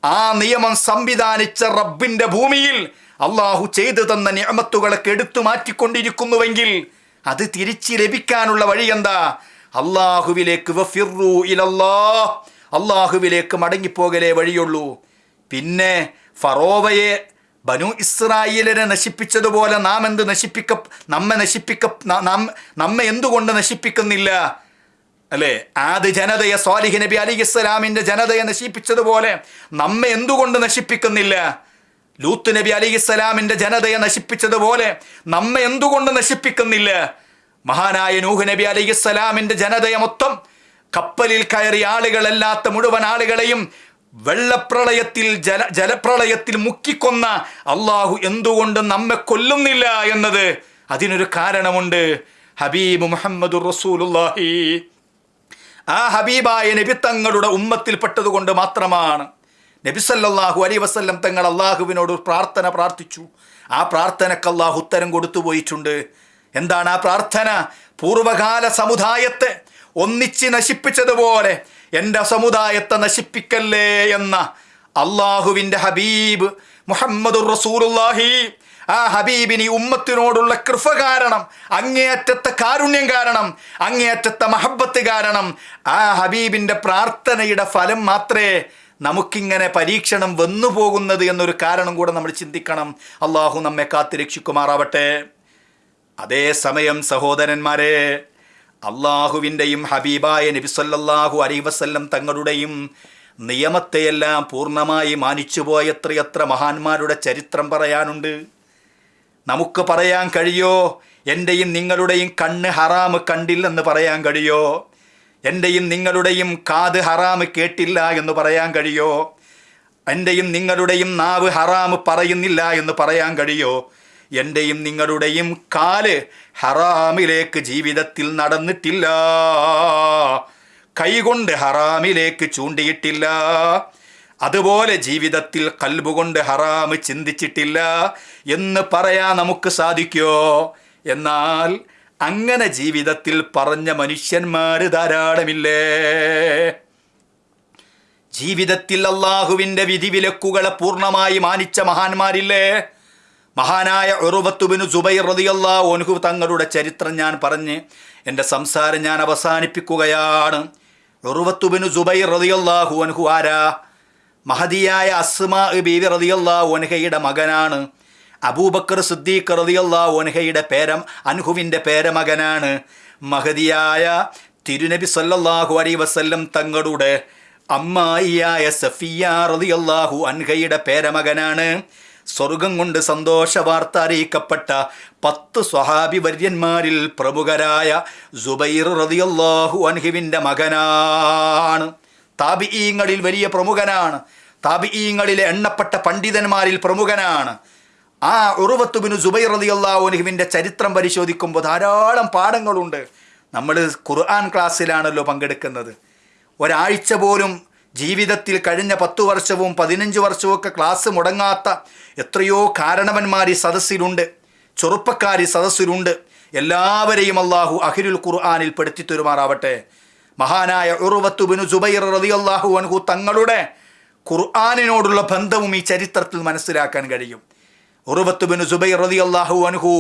ആ നിയമം സംവിധാനിച്ച റബ്ബിന്റെ ഭൂമിയിൽ അള്ളാഹു ചെയ്തു തന്ന നിയമത്തുകളൊക്കെ എടുത്തു മാറ്റിക്കൊണ്ടിരിക്കുന്നുവെങ്കിൽ അത് തിരിച്ച് ലഭിക്കാനുള്ള വഴി എന്താ അള്ളാഹുവിലേക്ക് അള്ളാഹുവിലേക്ക് മടങ്ങിപ്പോകലേ വഴിയുള്ളൂ. പിന്നെ ഫറോവയെ ബനു ഇസ്രായേലിനെ നശിപ്പിച്ചതുപോലെ നാം എന്ത് നശിപ്പിക്ക നമ്മെ നശിപ്പിക്ക നാം നമ്മെ എന്തുകൊണ്ട് നശിപ്പിക്കുന്നില്ല? അല്ലേ? ആദ്യ ജനതയെ സ്വാലിഹി നബി അലി ഇസ്ലാമിന്റെ ജനതയെ നശിപ്പിച്ചതുപോലെ നമ്മെ എന്തുകൊണ്ട് നശിപ്പിക്കുന്നില്ല? ലൂത്ത് നബി അലി ഇസ്ലാമിന്റെ ജനതയെ നശിപ്പിച്ചതുപോലെ നമ്മെ എന്തുകൊണ്ട് നശിപ്പിക്കുന്നില്ല? മഹാനായ നൂഹ് നബി അലി ഇസ്ലാമിന്റെ ജനതയെ മൊത്തം കപ്പലിൽ കയറി ആളുകളല്ലാത്ത മുഴുവൻ ആളുകളെയും വെള്ളപ്രളയത്തിൽ ജല ജലപ്രളയത്തിൽ മുക്കിക്കൊന്ന അള്ളാഹു എന്തുകൊണ്ട് നമ്മെ കൊല്ലുന്നില്ല എന്നത് അതിനൊരു കാരണമുണ്ട്. ഹബീബ് മുഹമ്മദ് റസൂലുള്ളാഹി. ആ ഹബീബായ നബി തങ്ങളുടെ ഉമ്മത്തിൽപ്പെട്ടതുകൊണ്ട് മാത്രമാണ്. നബിസല്ലാഹു അലി വസ്ല്ലം തങ്ങൾ അള്ളാഹുവിനോട് പ്രാർത്ഥന പ്രാർത്ഥിച്ചു. ആ പ്രാർത്ഥനക്ക് അള്ളാഹു ഉത്തരം കൊടുത്തു പോയിട്ടുണ്ട്. എന്താണ് ആ പ്രാർത്ഥന? പൂർവകാല സമുദായത്തെ ഒന്നിച്ച് നശിപ്പിച്ചതുപോലെ എന്റെ സമുദായത്തെ നശിപ്പിക്കല്ലേ എന്ന അള്ളാഹുവിന്റെ ഹബീബ് മുഹമ്മദ് റസൂലുള്ളാഹി ആ ഹബീബിനി ഉമ്മത്തിനോടുള്ള കൃപ കാരണം അങ്ങേയറ്റത്തെ കാരുണ്യം കാരണം അങ്ങേയറ്റത്തെ മഹബത്ത് കാരണം ആ ഹബീബിന്റെ പ്രാർത്ഥനയുടെ ഫലം മാത്രമേ നമുക്കിങ്ങനെ പരീക്ഷണം വന്നു പോകുന്നത് എന്നൊരു കാരണം കൂടെ നമ്മൾ ചിന്തിക്കണം. അള്ളാഹു നമ്മെ കാത്തിരക്ഷിക്കുമാറാവട്ടെ അതേസമയം സഹോദരന്മാരെ അള്ളാഹുവിന്റെയും ഹബീബായ നബി സല്ലല്ലാഹു അലൈ വസല്ലം തങ്ങളുടെയും നിയമത്തെയെല്ലാം പൂർണമായി മാനിച്ചുപോയത്രയത്ര മഹാന്മാരുടെ ചരിത്രം പറയാനുണ്ട്. നമുക്ക് പറയാൻ കഴിയോ? എന്റെയും നിങ്ങളുടെയും കണ്ണ് ഹറാമ് കണ്ടില്ലെന്ന് പറയാൻ കഴിയോ? എന്റെയും നിങ്ങളുടെയും കാത് ഹറാമ് കേട്ടില്ല എന്ന് പറയാൻ കഴിയോ? എന്റെയും നിങ്ങളുടെയും നാവ് ഹറാമ് പറയുന്നില്ല എന്ന് പറയാൻ കഴിയോ? എന്റെയും നിങ്ങളുടെയും കാൽ ഹറാമിലേക്ക് ജീവിതത്തിൽ നടന്നിട്ടില്ല. കൈകൊണ്ട് ഹറാമിലേക്ക് ചൂണ്ടിയിട്ടില്ല. അതുപോലെ ജീവിതത്തിൽ കൽബുകൊണ്ട് ഹറാമ് ചിന്തിച്ചിട്ടില്ല. എന്ന് പറയാൻ നമുക്ക് സാധിക്കോ? എന്നാൽ അങ്ങനെ ജീവിതത്തിൽ പറഞ്ഞ മനുഷ്യന്മാർ ധാരാളമില്ലേ? ജീവിതത്തിൽ അള്ളാഹുവിന്റെ വിധിവിലക്കുകളെ പൂർണമായി മാനിച്ച മഹാന്മാരില്ലേ? മഹാനായ ഉറുവത്തുബിന് സുബൈർ റതിയല്ലാ ഒൻഹു തങ്ങളുടെ ചരിത്രം ഞാൻ പറഞ്ഞ് എന്റെ സംസാരം ഞാൻ അവസാനിപ്പിക്കുകയാണ്. ഉറുവത്തുബിന് സുബൈർ റതിയല്ലാഹു അൻഹു ആരാ? മഹതിയായ അസ്മാ ബീവി റതിയല്ലാ ഓനഹയുടെ മകനാണ്. അബൂബക്കർ സിദ്ദീഖ് റതിയല്ലാ ഓനഹയുടെ പേരം അൻഹുവിന്റെ പേരമകനാണ്. മഹതിയായ തിരുനബി സല്ലല്ലാഹു അലൈ വസല്ലം തങ്ങളുടെ അമ്മായിയായ സഫിയ റളിയല്ലാഹു അൻഹയുടെ പേരമകനാണ്. സ്വർഗം കൊണ്ട് സന്തോഷ വാർത്ത അറിയിക്കപ്പെട്ട പത്ത് സ്വഹാബി വര്യന്മാരിൽ പ്രമുഖരായ സുബൈർ റളിയല്ലാഹു അൻഹുവിന്റെ മകനാണ്. താബിഈങ്ങളിൽ വലിയ പ്രമുഖനാണ്. താപിഈങ്ങളിലെ എണ്ണപ്പെട്ട പണ്ഡിതന്മാരിൽ പ്രമുഖനാണ്. ആ ഉറുവത്തുബിന് സുബൈർ റളിയല്ലാഹു അൻഹുവിന്റെ ചരിത്രം പരിശോധിക്കുമ്പോൾ ധാരാളം പാഠങ്ങളുണ്ട്. നമ്മൾ ഖുർആൻ ക്ലാസ്സിലാണല്ലോ പങ്കെടുക്കുന്നത്. ഒരാഴ്ച പോലും ജീവിതത്തിൽ കഴിഞ്ഞ പത്തു വർഷവും പതിനഞ്ച് വർഷവും ഒക്കെ ക്ലാസ് മുടങ്ങാത്ത എത്രയോ കാരണവന്മാർ ഈ സദസ്സിലുണ്ട്. ചെറുപ്പക്കാർ ഈ സദസ്സിലുണ്ട്. എല്ലാവരെയും അള്ളാഹു അഹിരുൽ ഖുർആാനിൽ പെടുത്തി തരുമാറാവട്ടെ. മഹാനായ ഉറുവത്തുബിനു സുബൈർ റളിയല്ലാഹു അൻഹു തങ്ങളുടെ ഖുർആാനിനോടുള്ള ബന്ധവും ഈ ചരിത്രത്തിൽ മനസ്സിലാക്കാൻ കഴിയും. ഉറുവത്തുബിനു സുബൈർ റളിയല്ലാഹു അൻഹു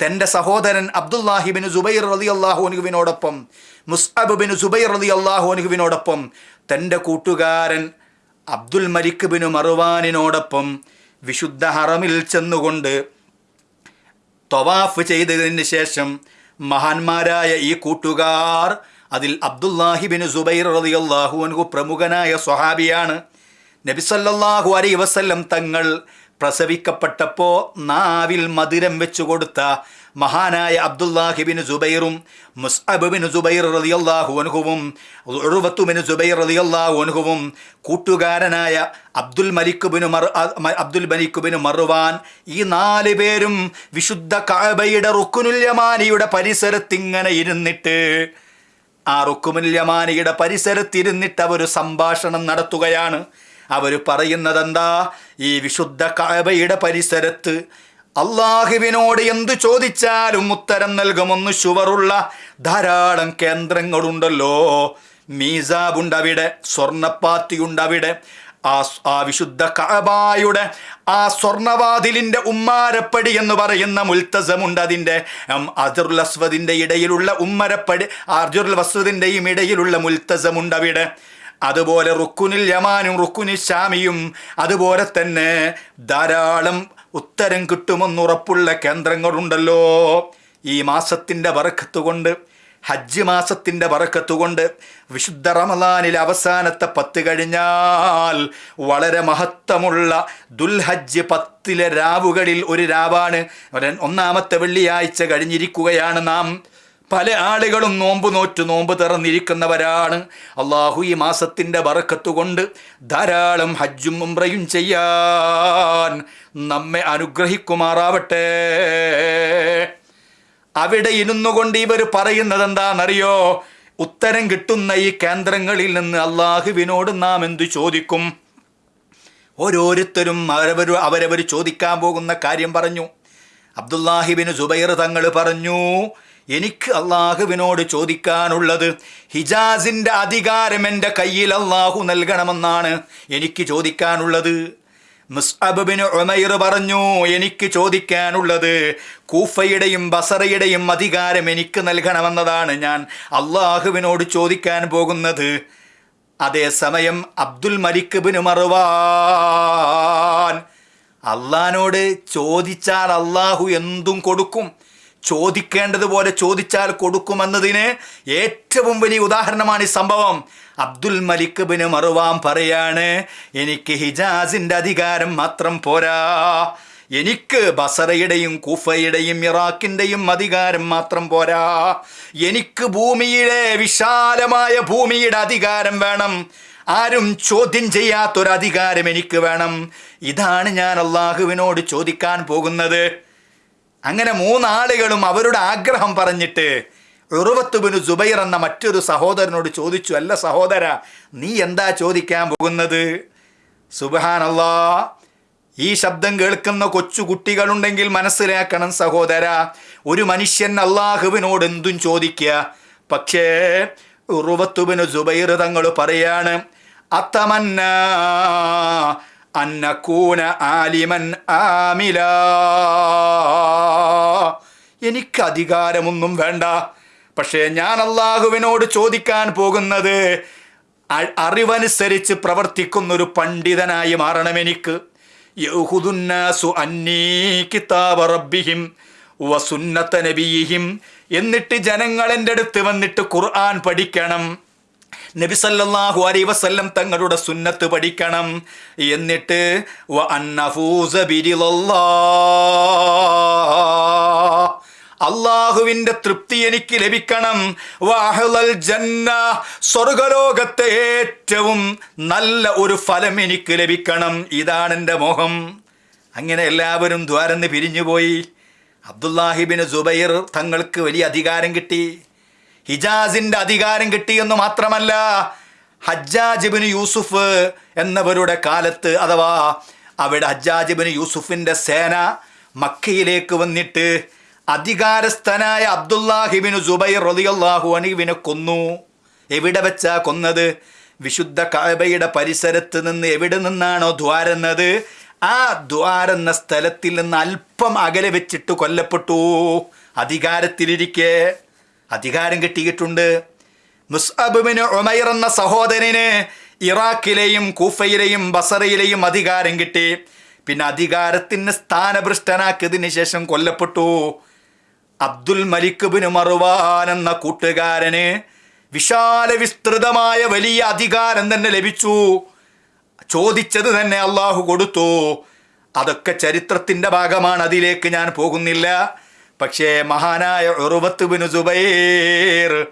തന്റെ സഹോദരൻ അബ്ദുല്ലാഹിബിന് സുബൈർ റതി അള്ളാഹു അനുഹുവിനോടൊപ്പം മുസ്അബ് ബിൻ സുബൈർ റതി അള്ളാഹു അനുഹുവിനോടൊപ്പം തന്റെ കൂട്ടുകാരൻ അബ്ദുൽ മരിക്ക് ബിനു മറുവാനിനോടൊപ്പം വിശുദ്ധ ഹറമിൽ ചെന്നുകൊണ്ട് തൊവാഫ് ചെയ്തതിന് ശേഷം മഹാന്മാരായ ഈ കൂട്ടുകാർ അതിൽ അബ്ദുല്ലാഹിബിൻ സുബൈർ റളിയല്ലാഹു അൻഹു പ്രമുഖനായ സ്വഹാബിയാണ്. നബിസല്ലാഹു അലൈ വസല്ലം തങ്ങൾ പ്രസവിക്കപ്പെട്ടപ്പോൾ നാവിൽ മധുരം വെച്ചു കൊടുത്ത മഹാനായ അബ്ദുല്ലാഹിബിൻ സുബൈറും മുസ്അബിൻ സുബൈർ റളിയല്ലാഹു അൻഹുവും ഉറുവത്തുബിൻ സുബൈർ റളിയല്ലാഹു അൻഹുവും കൂട്ടുകാരനായ അബ്ദുൽ മലിക്കുബിന് മറു അബ്ദുൽ മലിക്കുബിന് മറുവാൻ ഈ നാല് പേരും വിശുദ്ധ കഅബയുടെ റുക്കുനുല്യമാനിയുടെ പരിസരത്തിങ്ങനെ ഇരുന്നിട്ട് ആ റുക്കുമുൽ യമാനിയുടെ പരിസരത്തിരുന്നിട്ട് അവർ സംഭാഷണം നടത്തുകയാണ്. അവർ പറയുന്നതെന്താ? ഈ വിശുദ്ധ കഅബയുടെ പരിസരത്ത് അള്ളാഹുവിനോട് എന്തു ചോദിച്ചാലും ഉത്തരം നൽകുമെന്ന് ഷുവറുള്ള ധാരാളം കേന്ദ്രങ്ങളുണ്ടല്ലോ. മീസാബുണ്ടവിടെ സ്വർണപ്പാത്തിയുണ്ടവിടെ ആ ആ വിശുദ്ധ കഅബായുടെ ആ സ്വർണവാതിലിന്റെ ഉമ്മാരപ്പടി എന്ന് പറയുന്ന മുൽത്തസമുണ്ട്. അതിന്റെ അജുർ അസ്വദിന്റെ ഇടയിലുള്ള ഉമ്മരപ്പടി അർജുർ വസ്വദിന്റെയും ഇടയിലുള്ള മുൽത്തസമുണ്ട് അവിടെ. അതുപോലെ റുക്കുനിൽ യമാനും റുക്കുനിൽ ഷാമിയും അതുപോലെ തന്നെ ധാരാളം ഉത്തരം കിട്ടുമെന്നുറപ്പുള്ള കേന്ദ്രങ്ങളുണ്ടല്ലോ. ഈ മാസത്തിന്റെ വറക്കത്തുകൊണ്ട് കൊണ്ട് ഹജ്ജ് മാസത്തിന്റെ വറക്കത്തുകൊണ്ട് വിശുദ്ധ റമലാനിൽ അവസാനത്തെ പത്ത് കഴിഞ്ഞാൽ വളരെ മഹത്വമുള്ള ദുൽഹജ്ജ് പത്തിലെ രാവുകളിൽ ഒരു രാവാണ്. ഒന്നാമത്തെ വെള്ളിയാഴ്ച കഴിഞ്ഞിരിക്കുകയാണ് നാം. പല ആളുകളും നോമ്പ് നോറ്റ് നോമ്പ് തുറന്നിരിക്കുന്നവരാണ്. അള്ളാഹു ഈ മാസത്തിന്റെ വറക്കത്തുകൊണ്ട് ധാരാളം ഹജ്ജും ഉംറയും ചെയ്യാൻ നമ്മെ അനുഗ്രഹിക്കുമാറാവട്ടെ. അവിടെ ഇരുന്നു കൊണ്ട് ഇവർ പറയുന്നത് എന്താണെന്നറിയോ ഉത്തരം കിട്ടുന്ന ഈ കേന്ദ്രങ്ങളിൽ നിന്ന് അള്ളാഹുവിനോട് നാം എന്തു ചോദിക്കും? ഓരോരുത്തരും അവരവർ അവരവർ ചോദിക്കാൻ പോകുന്ന കാര്യം പറഞ്ഞു. അബ്ദുല്ലാഹിബിന് സുബൈർ തങ്ങൾ പറഞ്ഞു എനിക്ക് അള്ളാഹുവിനോട് ചോദിക്കാനുള്ളത് ഹിജാസിന്റെ അധികാരം എന്റെ കയ്യിൽ അള്ളാഹു നൽകണമെന്നാണ് എനിക്ക് ചോദിക്കാനുള്ളത്. മുസ്അബിന് ഉമൈർ പറഞ്ഞു എനിക്ക് ചോദിക്കാനുള്ളത് കൂഫയുടെയും ബസറയുടെയും അധികാരം എനിക്ക് നൽകണമെന്നതാണ്. ഞാൻ അള്ളാഹുവിനോട് ചോദിക്കാൻ പോകുന്നത് അതേസമയം അബ്ദുൽ മലിക് മറുവാൻ അള്ളഹാനോട് ചോദിച്ചാൽ അള്ളാഹു എന്തും കൊടുക്കും. ചോദിക്കേണ്ടതുപോലെ ചോദിച്ചാൽ കൊടുക്കുമെന്നതിന് ഏറ്റവും വലിയ ഉദാഹരണമാണ് ഈ സംഭവം. അബ്ദുൽ മലിക് ബിന് മറുവാം പറയാണ് എനിക്ക് ഹിജാസിന്റെ അധികാരം മാത്രം പോരാ. എനിക്ക് ബസറയുടെയും കുഫയുടെയും ഇറാഖിന്റെയും അധികാരം മാത്രം പോരാ. എനിക്ക് ഭൂമിയിലെ വിശാലമായ ഭൂമിയുടെ അധികാരം വേണം. ആരും ചോദ്യം ചെയ്യാത്തൊരധികാരം എനിക്ക് വേണം. ഇതാണ് ഞാൻ അള്ളാഹുവിനോട് ചോദിക്കാൻ പോകുന്നത്. അങ്ങനെ മൂന്നാളുകളും അവരുടെ ആഗ്രഹം പറഞ്ഞിട്ട് ഉറുവത്തുബിന് ജുബൈർ എന്ന മറ്റൊരു സഹോദരനോട് ചോദിച്ചു അല്ല സഹോദര നീ എന്താ ചോദിക്കാൻ പോകുന്നത്? സുബാനല്ലാ ഈ ശബ്ദം കേൾക്കുന്ന കൊച്ചു കുട്ടികളുണ്ടെങ്കിൽ മനസ്സിലാക്കണം സഹോദര ഒരു മനുഷ്യൻ അള്ളാഹുവിനോട് എന്തും ചോദിക്കുക. പക്ഷേ ഉറുവത്തുബിന് ജുബൈർ തങ്ങൾ പറയാണ് അത്തമന്ന അന്നക്കൂന ആലിമൻ ആമില എനിക്ക് അധികാരമൊന്നും വേണ്ട. പക്ഷേ ഞാൻ അള്ളാഹുവിനോട് ചോദിക്കാൻ പോകുന്നത് അറിവനുസരിച്ച് പ്രവർത്തിക്കുന്ന ഒരു പണ്ഡിതനായി മാറണം എനിക്ക്. യഹുദുന്നാസു എന്നിട്ട് ജനങ്ങൾ എന്റെ അടുത്ത് വന്നിട്ട് ഖുർആൻ പഠിക്കണം. നബി അലൈ വസല്ലം തങ്ങളുടെ സുന്നത്ത് പഠിക്കണം. എന്നിട്ട് അള്ളാഹുവിന്റെ തൃപ്തി എനിക്ക് ലഭിക്കണം. വാഹുലൽ ജന്ന സ്വർഗലോകത്തെ ഏറ്റവും നല്ല ഒരു ഫലം എനിക്ക് ലഭിക്കണം. ഇതാണ് എന്റെ മോഹം. അങ്ങനെ എല്ലാവരും ദ്വാരന്ന് പിരിഞ്ഞുപോയി. അബ്ദുല്ലാഹിബിന് ജുബൈർ തങ്ങൾക്ക് വലിയ അധികാരം കിട്ടി. ഹിജാസിന്റെ അധികാരം കിട്ടിയെന്ന് മാത്രമല്ല ഹജ്ജാജിബിന് യൂസുഫ് എന്നവരുടെ കാലത്ത് അഥവാ അവിടെ ഹജ്ജാജിബിന് യൂസുഫിന്റെ സേന മക്കയിലേക്ക് വന്നിട്ട് അധികാരസ്ഥനായ അബ്ദുല്ലാഹിബിന് ജുബൈർ റളിയല്ലാഹു അണിവിനെ കൊന്നു. എവിടെ വെച്ചാ കൊന്നത്? വിശുദ്ധ കഅബയുടെ പരിസരത്ത് നിന്ന് എവിടെ നിന്നാണോ ദ്വാരെന്നത്? ആ ദ്വാരെന്ന സ്ഥലത്തിൽ നിന്ന് അല്പം അകലെ വെച്ചിട്ട് കൊല്ലപ്പെട്ടു. അധികാരത്തിലിരിക്കെ. അധികാരം കിട്ടിയിട്ടുണ്ട്. മുസ്അബിന് ഉമൈർ എന്ന സഹോദരന് ഇറാഖിലെയും കൂഫയിലെയും ബസറയിലെയും അധികാരം കിട്ടി. പിന്നെ അധികാരത്തിന് സ്ഥാനഭ്രഷ്ടനാക്കിയതിന് ശേഷം കൊല്ലപ്പെട്ടു. അബ്ദുൽ മലിക് ബിൻ മറുവാൻ എന്ന കൂട്ടുകാരന് വിശാല വിസ്തൃതമായ വലിയ അധികാരം തന്നെ ലഭിച്ചു. ചോദിച്ചത് തന്നെ അള്ളാഹു കൊടുത്തു. അതൊക്കെ ചരിത്രത്തിന്റെ ഭാഗമാണ് അതിലേക്ക് ഞാൻ പോകുന്നില്ല. പക്ഷേ മഹാനായ ഉറുവത്ത് ബിൻ സുബൈർ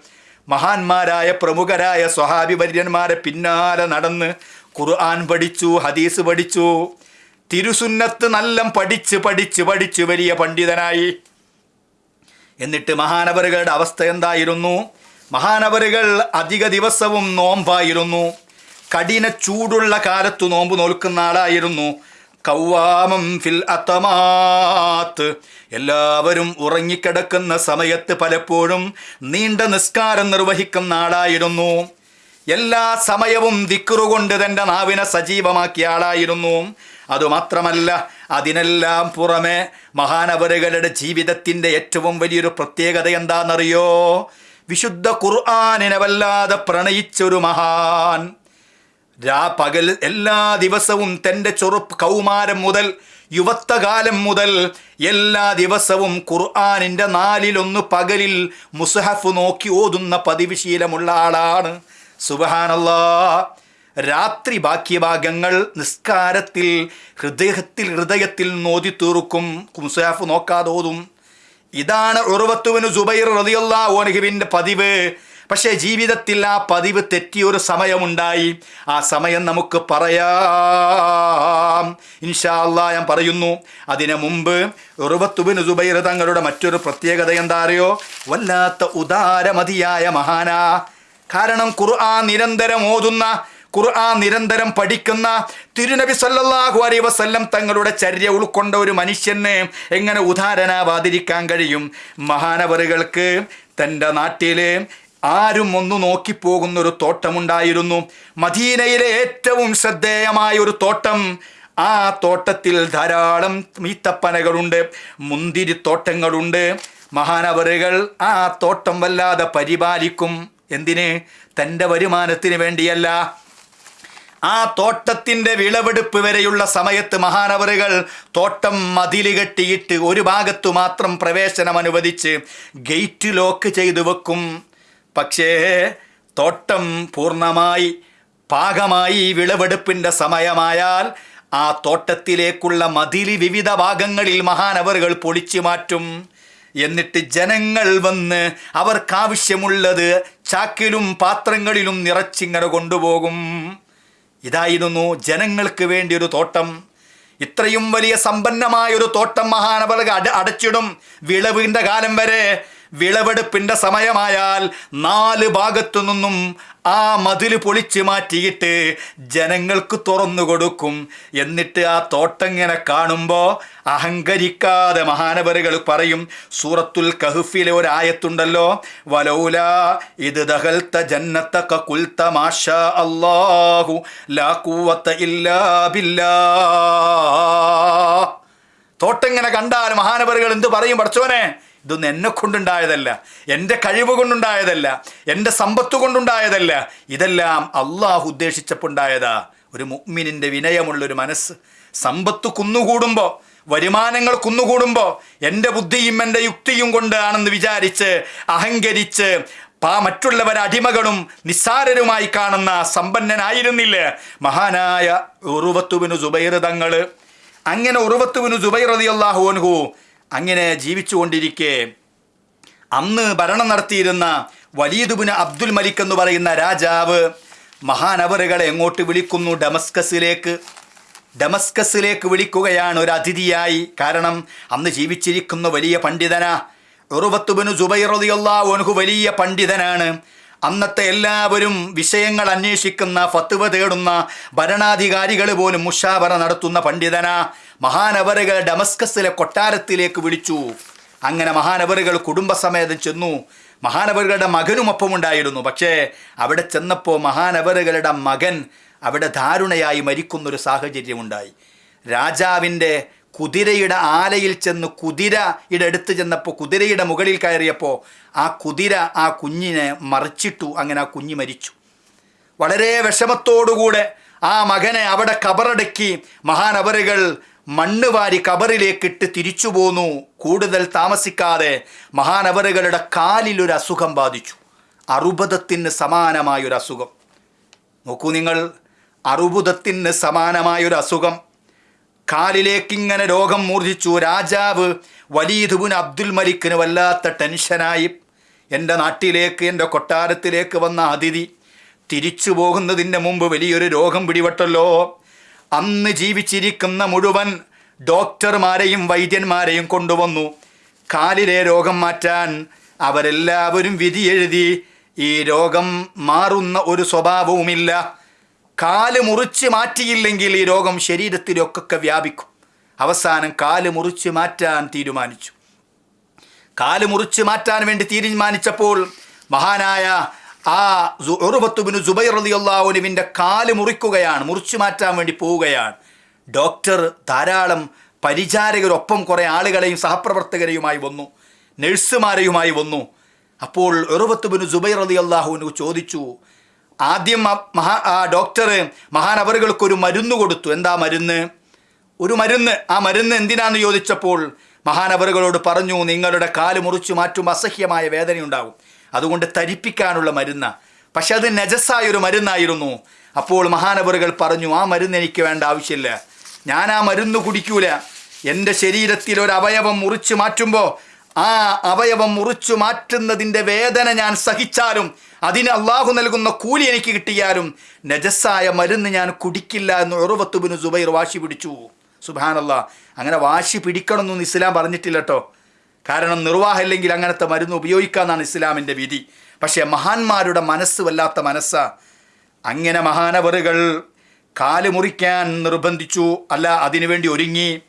മഹാന്മാരായ പ്രമുഖരായ സ്വഹാബി വര്യന്മാരെ പിന്നാലെ നടന്ന് ഖുർആൻ പഠിച്ചു ഹദീസ് പഠിച്ചു തിരുസുന്നത്ത് നല്ല പഠിച്ച് പഠിച്ച് പഠിച്ച് വലിയ പണ്ഡിതനായി. എന്നിട്ട് മഹാനവറുകളുടെ അവസ്ഥ എന്തായിരുന്നു? മഹാനവറുകൾ അധിക ദിവസവും നോമ്പായിരുന്നു. കഠിന ചൂടുള്ള കാലത്ത് നോമ്പ് നോൽക്കുന്ന ആളായിരുന്നു. കൗവാമം ഫിൽ അത്തമാത്ത്. എല്ലാവരും ഉറങ്ങിക്കിടക്കുന്ന സമയത്ത് പലപ്പോഴും നീണ്ട നിസ്കാരം നിർവഹിക്കുന്ന ആളായിരുന്നു. എല്ലാ സമയവും ദിക്കുറുകൊണ്ട് തന്റെ നാവിനെ സജീവമാക്കിയ ആളായിരുന്നു. അതുമാത്രമല്ല അതിനെല്ലാം പുറമെ മഹാനവരുകളുടെ ജീവിതത്തിന്റെ ഏറ്റവും വലിയൊരു പ്രത്യേകത എന്താണെന്നറിയോ? വിശുദ്ധ ഖുർആാനിനെ വല്ലാതെ പ്രണയിച്ചൊരു മഹാൻ. രാ പകൽ എല്ലാ ദിവസവും തന്റെ ചെറുപ്പ് കൗമാരം മുതൽ യുവത്വകാലം മുതൽ എല്ലാ ദിവസവും ഖുർആാനിന്റെ നാലിലൊന്ന് പകലിൽ മുസഹഫ് നോക്കി ഓതുന്ന പതിവ് ശീലമുള്ള ആളാണ്. സുബഹാനല്ലാ. രാത്രി ബാക്യഭാഗങ്ങൾ നിസ്കാരത്തിൽ ഹൃദയത്തിൽ ഹൃദയത്തിൽ നോതി തീർക്കും. മുസഹഫ് നോക്കാതെ ഓതും. ഇതാണ് ഉറവത്തുവിന് സുബൈർ റളിയല്ലാഹു ഓനഹിബിന്റെ പതിവ്. പക്ഷേ ജീവിതത്തിൽ ആ പതിവ് തെറ്റിയൊരു സമയമുണ്ടായി. ആ സമയം നമുക്ക് പറയാം. ഇൻഷാ അല്ലാ ഞാൻ പറയുന്നു അതിനു മുമ്പ് ഉറുവത്തുബിന് സുബൈർ തങ്ങളുടെ മറ്റൊരു പ്രത്യേകത എന്താ അറിയോ വല്ലാത്ത ഉദാരമതിയായ മഹാന. കാരണം ഖുർആൻ നിരന്തരം ഓതുന്ന ഖുർആൻ നിരന്തരം പഠിക്കുന്ന തിരുനബി സല്ലല്ലാഹു അലൈ വസല്ലം തങ്ങളുടെ ചര്യ ഉൾക്കൊണ്ട ഒരു മനുഷ്യന് എങ്ങനെ ഉദാഹരണാവാതിരിക്കാൻ കഴിയും? മഹാനവറുകൾക്ക് തന്റെ നാട്ടിലെ ആരും ഒന്ന് നോക്കിപ്പോകുന്ന ഒരു തോട്ടമുണ്ടായിരുന്നു. മദീനയിലെ ഏറ്റവും ശ്രദ്ധേയമായ ഒരു തോട്ടം. ആ തോട്ടത്തിൽ ധാരാളം ഈത്തപ്പനകളുണ്ട് മുന്തിരിത്തോട്ടങ്ങളുണ്ട്. മഹാനവറുകൾ ആ തോട്ടം വല്ലാതെ പരിപാലിക്കും. എന്തിന്? തന്റെ വരുമാനത്തിന് വേണ്ടിയല്ല. ആ തോട്ടത്തിന്റെ വിളവെടുപ്പ് വരെയുള്ള സമയത്ത് മഹാനവറുകൾ തോട്ടം മതിൽ കെട്ടിയിട്ട് ഒരു ഭാഗത്തു മാത്രം പ്രവേശനം അനുവദിച്ച് ഗേറ്റ് ലോക്ക് ചെയ്തു വെക്കും. പക്ഷേ തോട്ടം പൂർണമായി പാകമായി വിളവെടുപ്പിന്റെ സമയമായാൽ ആ തോട്ടത്തിലേക്കുള്ള മതിലി വിവിധ ഭാഗങ്ങളിൽ മഹാനവറുകൾ പൊളിച്ചു മാറ്റും. എന്നിട്ട് ജനങ്ങൾ വന്ന് അവർക്കാവശ്യമുള്ളത് ചാക്കിലും പാത്രങ്ങളിലും നിറച്ചിങ്ങനെ കൊണ്ടുപോകും. ഇതായിരുന്നു ജനങ്ങൾക്ക് വേണ്ടി ഒരു തോട്ടം. ഇത്രയും വലിയ സമ്പന്നമായ ഒരു തോട്ടം മഹാനവറുകൾ അട അടച്ചിടും വിളവിന്റെ കാലം വരെ. വിളവെടുപ്പിന്റെ സമയമായാൽ നാല് ഭാഗത്തു നിന്നും ആ മതിൽ പൊളിച്ചു മാറ്റിയിട്ട് ജനങ്ങൾക്ക് തുറന്നു കൊടുക്കും. എന്നിട്ട് ആ തോട്ടങ്ങനെ കാണുമ്പോൾ അഹങ്കരിക്കാതെ മഹാനവരുകൾ പറയും സൂറത്തുൽ കഹുഫിലെ ഒരായത്തുണ്ടല്ലോ വലൗല ഇത് ദഹൽത്ത ജന്നത്തക്ക കുൽത്ത മാഷ അല്ലാഹു ലാ കൂവത്ത ഇല്ലാ തോട്ടങ്ങനെ കണ്ടാൽ മഹാനവരുകൾ എന്ത് പറയും പഠിച്ചോനെ ഇതൊന്നും എന്നെ കൊണ്ടുണ്ടായതല്ല. എന്റെ കഴിവ് കൊണ്ടുണ്ടായതല്ല. എന്റെ സമ്പത്ത് കൊണ്ടുണ്ടായതല്ല. ഇതെല്ലാം അള്ളാഹു ഉദ്ദേശിച്ചപ്പോൾ ഉണ്ടായതാ ഒരു മുഗ്മിനിന്റെ വിനയമുള്ളൊരു മനസ്സ്. സമ്പത്ത് കുന്നുകൂടുമ്പോൾ വരുമാനങ്ങൾ കുന്നുകൂടുമ്പോൾ എന്റെ ബുദ്ധിയും എന്റെ യുക്തിയും കൊണ്ടാണെന്ന് വിചാരിച്ച് അഹങ്കരിച്ച് പാ മറ്റുള്ളവർ അടിമകളും നിസ്സാരരുമായി കാണുന്ന സമ്പന്നനായിരുന്നില്ല. മഹാനായ ഉറുവത്തുവിനു സുബൈർ തങ്ങൾ. അങ്ങനെ ഉറുവത്തുവിനു സുബൈർ റളിയല്ലാഹു അൻഹു അങ്ങനെ ജീവിച്ചുകൊണ്ടിരിക്കെ. അന്ന് ഭരണം നടത്തിയിരുന്ന വലീദുബിന് അബ്ദുൽ മലിക് എന്ന് പറയുന്ന രാജാവ് മഹാനവറുകളെ എങ്ങോട്ട് വിളിക്കുന്നു? ഡമസ്കസിലേക്ക്. ഡമസ്കസിലേക്ക് വിളിക്കുകയാണ് ഒരു അതിഥിയായി. കാരണം അന്ന് ജീവിച്ചിരിക്കുന്ന വലിയ പണ്ഡിതനാ ഉറുവത്തുബിന് ജുബൈറതിയുള്ള വലിയ പണ്ഡിതനാണ്. അന്നത്തെ എല്ലാവരും വിഷയങ്ങൾ അന്വേഷിക്കുന്ന ഫത്തുവ തേടുന്ന ഭരണാധികാരികൾ പോലും മുഷാവറ നടത്തുന്ന പണ്ഡിതനാ. മഹാനവറുകൾ ഡമസ്കസിലെ കൊട്ടാരത്തിലേക്ക് വിളിച്ചു. അങ്ങനെ മഹാനവറുകൾ കുടുംബസമേതം ചെന്നു. മഹാനവറുകളുടെ മകനും ഒപ്പമുണ്ടായിരുന്നു. പക്ഷേ അവിടെ ചെന്നപ്പോൾ മഹാനവറുകളുടെ മകൻ അവിടെ ധാരുണയായി മരിക്കുന്നൊരു സാഹചര്യമുണ്ടായി. രാജാവിന്റെ കുതിരയുടെ ആലയിൽ ചെന്ന് കുതിരയുടെ അടുത്ത് ചെന്നപ്പോൾ കുതിരയുടെ മുകളിൽ കയറിയപ്പോൾ ആ കുതിര ആ കുഞ്ഞിനെ മറിച്ചിട്ടു. അങ്ങനെ ആ കുഞ്ഞ് മരിച്ചു. വളരെ വിഷമത്തോടുകൂടെ ആ മകനെ അവിടെ കബറടക്കി മഹാനവറുകൾ മണ്ണ് വാരി കബറിലേക്കിട്ട് തിരിച്ചു പോന്നു. കൂടുതൽ താമസിക്കാതെ മഹാനവറുകളുടെ കാലിൽ ഒരു അസുഖം ബാധിച്ചു. അറുപതത്തിന് സമാനമായൊരു അസുഖം. നോക്കൂ നിങ്ങൾ അറുപതത്തിന് സമാനമായൊരു അസുഖം. കാലിലേക്കിങ്ങനെ രോഗം മൂർജിച്ചു. രാജാവ് വലീദുബുൻ അബ്ദുൽ മലിക്കിന് വല്ലാത്ത ടെൻഷനായി. എന്റെ നാട്ടിലേക്ക് എന്റെ കൊട്ടാരത്തിലേക്ക് വന്ന അതിഥി തിരിച്ചു പോകുന്നതിന്റെ മുമ്പ് വലിയൊരു രോഗം പിടിപെട്ടല്ലോ. അന്ന് ജീവിച്ചിരിക്കുന്ന മുഴുവൻ ഡോക്ടർമാരെയും വൈദ്യന്മാരെയും കൊണ്ടുവന്നു. കാലിലെ രോഗം മാറ്റാൻ അവരെല്ലാവരും വിധി എഴുതി ഈ രോഗം മാറുന്ന ഒരു സ്വഭാവവുമില്ല. കാൽ മുറിച്ച് മാറ്റിയില്ലെങ്കിൽ ഈ രോഗം ശരീരത്തിലൊക്കെ വ്യാപിക്കും. അവസാനം കാൽ മുറിച്ച് മാറ്റാൻ തീരുമാനിച്ചു. കാൽ മുറിച്ച് മാറ്റാൻ വേണ്ടി തീരുമാനിച്ചപ്പോൾ മഹാനായ ആ ഉറുബത്തുബിന് സുബൈർ അള്ളാഹുനുവിന്റെ കാൽ മുറിക്കുകയാണ് മുറിച്ചു മാറ്റാൻ വേണ്ടി പോവുകയാണ്. ഡോക്ടർ ധാരാളം പരിചാരകരൊപ്പം കുറേ ആളുകളെയും സഹപ്രവർത്തകരെയുമായി വന്നു നഴ്സുമാരെയുമായി വന്നു. അപ്പോൾ ഉറുബത്തുബിന് അലി അള്ളാഹുവിന് ചോദിച്ചു ആദ്യം മഹാ ആ ഡോക്ടർ മഹാനവറുകൾക്കൊരു മരുന്ന് കൊടുത്തു എന്താ മരുന്ന്? ഒരു മരുന്ന്. ആ മരുന്ന് എന്തിനാന്ന് ചോദിച്ചപ്പോൾ? മഹാനവറുകളോട് പറഞ്ഞു നിങ്ങളുടെ കാൽ മുറിച്ചു മാറ്റും അസഹ്യമായ വേദനയുണ്ടാകും. അതുകൊണ്ട് തരിപ്പിക്കാനുള്ള മരുന്ന്. പക്ഷെ അത് നജസ്സായ ഒരു മരുന്നായിരുന്നു. അപ്പോൾ മഹാനവറുകൾ പറഞ്ഞു ആ മരുന്ന് എനിക്ക് വേണ്ട ആവശ്യമില്ല. ഞാൻ ആ മരുന്ന് കുടിക്കൂല. എന്റെ ശരീരത്തിൽ ഒരു അവയവം മുറിച്ചു മാറ്റുമ്പോൾ ആ അവയവം മുറിച്ചു മാറ്റുന്നതിന്റെ വേദന ഞാൻ സഹിച്ചാലും അതിന് അള്ളാഹു നൽകുന്ന കൂലി എനിക്ക് കിട്ടിയാലും നജസ്സായ മരുന്ന് ഞാൻ കുടിക്കില്ല എന്ന് ഉറവത്തുബിന് സുബൈർ വാശി പിടിച്ചു. സുബാനല്ല അങ്ങനെ വാശി പിടിക്കണമെന്നൊന്നും ഇസ്ലാം പറഞ്ഞിട്ടില്ല കേട്ടോ. കാരണം നിർവാഹമില്ലെങ്കിൽ അങ്ങനത്തെ മരുന്ന് ഉപയോഗിക്കാമെന്നാണ് ഇസ്ലാമിന്റെ വിധി. പക്ഷേ മഹാന്മാരുടെ മനസ്സ് വല്ലാത്ത മനസ്സാ. അങ്ങനെ മഹാനവറുകൾ കാൽ മുറിക്കാൻ നിർബന്ധിച്ചു. അല്ല അതിനുവേണ്ടി ഒരുങ്ങി.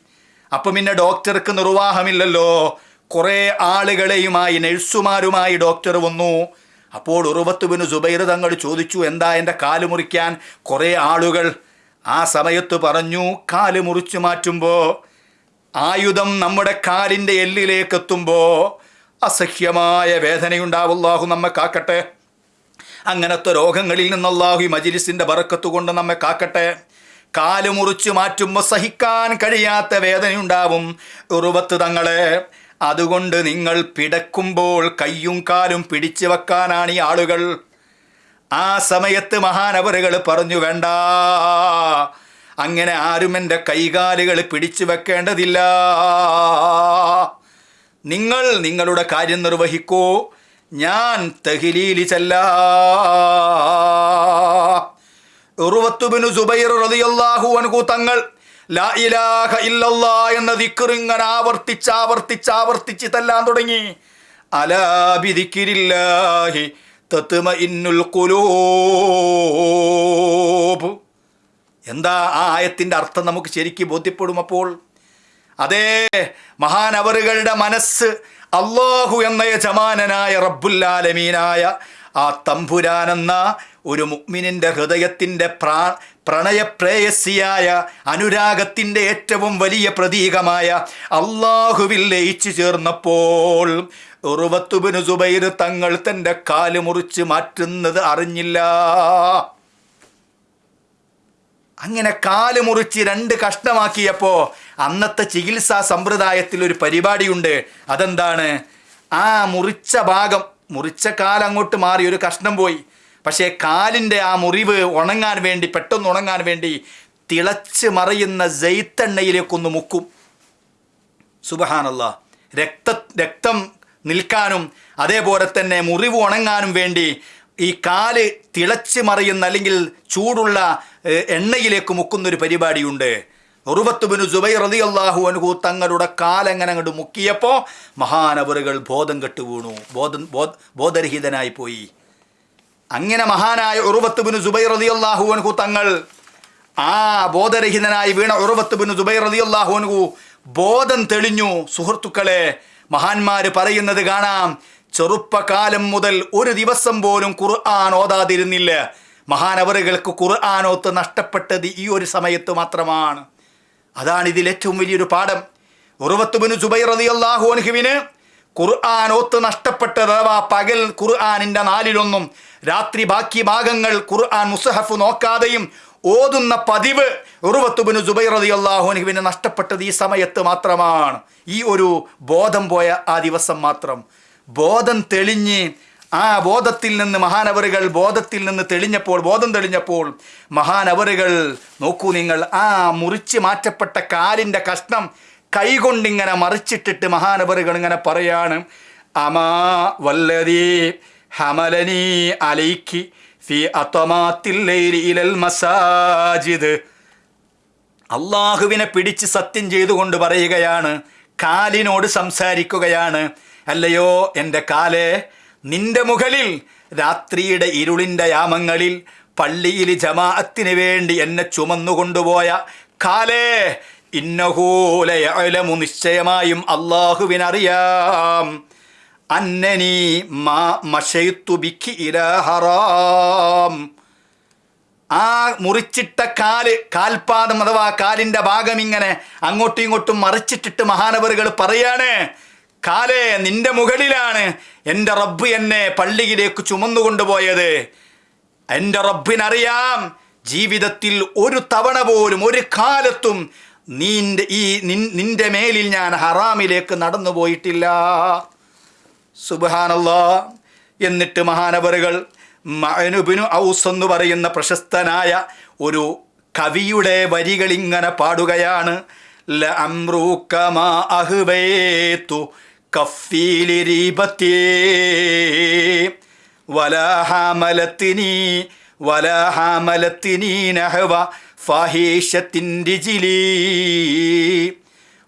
അപ്പം പിന്നെ ഡോക്ടർക്ക് നിർവാഹമില്ലല്ലോ. കുറേ ആളുകളെയുമായി നഴ്സുമാരുമായി ഡോക്ടർ വന്നു. അപ്പോൾ ഉറുവത്തുബിന് സുബൈർ തങ്ങൾ ചോദിച്ചു എന്താ എന്റെ കാൽ മുറിക്കാൻ? കുറേ ആളുകൾ ആ സമയത്ത് പറഞ്ഞു കാൽ മുറിച്ചു മാറ്റുമ്പോൾ ആയുധം നമ്മുടെ കാലിന്റെ എല്ലിലേക്ക് എത്തുമ്പോൾ അസഹ്യമായ വേദനയുണ്ടാവുള്ളാഹു നമ്മെ കാക്കട്ടെ. അങ്ങനത്തെ രോഗങ്ങളിൽ നിന്ന് അല്ലാഹു ഈ മജിലിസിന്റെ ബറക്കത്ത് കൊണ്ട് നമ്മെ കാക്കട്ടെ. കാൽ മുറിച്ചു മാറ്റുമ്പോൾ സഹിക്കാൻ കഴിയാത്ത വേദനയുണ്ടാവും. ഉറുവത്ത് തങ്ങളെ അതുകൊണ്ട് നിങ്ങൾ പിടക്കുമ്പോൾ കയ്യും കാലും പിടിച്ചു വെക്കാനാണ് ഈ ആളുകൾ. ആ സമയത്ത് മഹാനവറുകൾ പറഞ്ഞു വേണ്ട അങ്ങനെ ആരും എന്റെ കൈകാലുകൾ പിടിച്ചു വെക്കേണ്ടതില്ല. നിങ്ങൾ നിങ്ങളുടെ കാര്യം നിർവഹിക്കൂ. ഞാൻ തഹിലീലി ചെല്ല. ഉറുവത്തുബിനു സുബൈർ റളിയല്ലാഹു അൻഹു തങ്ങൾ ലാ ഇലാഹ ഇല്ലല്ലാ എന്ന ദിക്കറിങ്ങനെ ആവർത്തിച്ച് ആവർത്തിച്ച് ആവർത്തിച്ച് തല്ലാൻ തുടങ്ങി. അലാ ബിദിക്രില്ലാഹി തത്മഇന്നുൽ ഖുലൂബ്. എന്താ ആ ആയത്തിന്റെ അർത്ഥം നമുക്ക് ശരിക്ക് ബോധ്യപ്പെടും അപ്പോൾ? അതേ മഹാനവറുകളുടെ മനസ്സ് അള്ളാഹു എന്ന യജമാനനായ റബ്ബുല്ലാലമീനായ ആ തമ്പുരാനെന്ന ഒരു മുഗ്മിനിന്റെ ഹൃദയത്തിന്റെ പ്രാ പ്രണയപ്രേയസിയായ അനുരാഗത്തിന്റെ ഏറ്റവും വലിയ പ്രതീകമായ അള്ളാഹുവിൽ ലയിച്ചു ചേർന്നപ്പോൾ ഉറുവത്തുബിന് സുബൈർ തങ്ങൾ തന്റെ കാൽ മുറിച്ച് മാറ്റുന്നത് അറിഞ്ഞില്ല. അങ്ങനെ കാൽ മുറിച്ച് രണ്ട് കഷ്ടമാക്കിയപ്പോൾ അന്നത്തെ ചികിത്സാ സമ്പ്രദായത്തിൽ ഒരു പരിപാടിയുണ്ട്. അതെന്താണ്? ആ മുറിച്ച ഭാഗം മുറിച്ച കാലങ്ങോട്ട് മാറി ഒരു കഷ്ണം പോയി. പക്ഷേ കാലിന്റെ ആ മുറിവ് ഉണങ്ങാൻ വേണ്ടി പെട്ടെന്ന് ഉണങ്ങാൻ വേണ്ടി തിളച്ച് മറയുന്ന ജയ്ത്തെണ്ണയിലേക്കൊന്ന് മുക്കും. സുബഹാനല്ല. രക്ത രക്തം നിൽക്കാനും അതേപോലെ തന്നെ മുറിവ് ഉണങ്ങാനും വേണ്ടി ഈ കാൽ തിളച്ച് മറിയുന്ന അല്ലെങ്കിൽ ചൂടുള്ള എണ്ണയിലേക്ക് മുക്കുന്നൊരു പരിപാടിയുണ്ട്. ഉറുവത്തുബിനു ജുബൈ റതി അള്ളാഹു അനുഹു തങ്ങളുടെ കാലങ്ങനെ അങ്ങോട്ട് മുക്കിയപ്പോൾ മഹാനവറുകൾ ബോധം കെട്ടു വീണു. ബോധം ബോധ ബോധരഹിതനായി പോയി. അങ്ങനെ മഹാനായ ഉറുവത്തുബിനു ജുബൈ റതി അള്ളാഹു അനുഹു തങ്ങൾ ആ ബോധരഹിതനായി വീണ ഉറുവത്തുബിനു ജുബൈ റതി അള്ളാഹു അനുഹു ബോധം തെളിഞ്ഞു. സുഹൃത്തുക്കളെ മഹാന്മാര് പറയുന്നത് കാണാം. ചെറുപ്പകാലം മുതൽ ഒരു ദിവസം പോലും ഖുർആൻ ഓതാതിരുന്നില്ല. മഹാനവറുകൾക്ക് ഖുർആാനോത്ത് നഷ്ടപ്പെട്ടത് ഈ ഒരു സമയത്ത് മാത്രമാണ്. അതാണ് ഇതിൽ ഏറ്റവും വലിയൊരു പാഠം. ഉറുവത്തുബിന് സുബൈർ റതി അള്ളാഹു അൻഹുവിന് ഖുർആൻ ഓത്ത് നഷ്ടപ്പെട്ടത് അഥവാ പകൽ ഖുർആാനിന്റെ നാലിലൊന്നും രാത്രി ബാക്കി ഭാഗങ്ങൾ ഖുർആൻ മുസഹഫ് നോക്കാതെയും ഓതുന്ന പതിവ് ഉറുവത്തുബിന് സുബൈർ റതി അള്ളാഹുനുവിന് നഷ്ടപ്പെട്ടത് ഈ സമയത്ത് മാത്രമാണ്. ഈ ഒരു ബോധം പോയ ആ ദിവസം മാത്രം. ബോധം തെളിഞ്ഞ് ആ ബോധത്തിൽ നിന്ന് മഹാനവറുകൾ ബോധത്തിൽ നിന്ന് തെളിഞ്ഞപ്പോൾ ബോധം തെളിഞ്ഞപ്പോൾ മഹാനവറുകൾ നോക്കൂ നിങ്ങൾ ആ മുറിച്ച് മാറ്റപ്പെട്ട കാലിന്റെ കഷ്ണം കൈകൊണ്ടിങ്ങനെ മറിച്ചിട്ടിട്ട് മഹാനവറുകൾ ഇങ്ങനെ പറയാണ് അമാ വല്ലതീ ഹമലനി അലൈക്കി ഫി ഇലൽ മസാജിദ്. അള്ളാഹുവിനെ പിടിച്ച് സത്യം ചെയ്തുകൊണ്ട് പറയുകയാണ് കാലിനോട് സംസാരിക്കുകയാണ് അല്ലയോ എന്റെ കാലേ നിന്റെ മുകളിൽ രാത്രിയുടെ ഇരുളിന്റെ യാമങ്ങളിൽ പള്ളിയിൽ ജമാഅത്തിന് വേണ്ടി എന്നെ ചുമന്നുകൊണ്ടുപോയ കാലേ ഇന്നഹൂലയലമു നിശ്ചയമായും അള്ളാഹുവിനറിയാം അന്നനി മാ മഷയുത്തു ബിക്കി ഇരഹറാം ആ മുറിച്ചിട്ട കാൽ കാൽപാദം അഥവാ കാലിന്റെ ഭാഗം ഇങ്ങനെ അങ്ങോട്ടും ഇങ്ങോട്ടും മറിച്ചിട്ടിട്ട് മഹാനവറുകൾ പറയാണ് കാലേ നിന്റെ മുകളിലാണ് എന്റെ റബ്ബ് എന്നെ പള്ളിയിലേക്ക് ചുമന്നുകൊണ്ടുപോയത്. എന്റെ റബ്ബിനറിയാം ജീവിതത്തിൽ ഒരു തവണ പോലും ഒരു കാലത്തും നീന്റെ ഈ നിന്റെ മേലിൽ ഞാൻ ഹറാമിലേക്ക് നടന്നു പോയിട്ടില്ല. സുബാനല്ലാ എന്നിട്ട് മഹാനവറുകൾ മനുബിനു ഔസ് എന്ന് പറയുന്ന പ്രശസ്തനായ ഒരു കവിയുടെ വരികൾ ഇങ്ങനെ പാടുകയാണ്. ല മാ അഹ്ബൈതു كفي لريبتي ولا حملتني ولا حملتني نحو فاحشة رجلي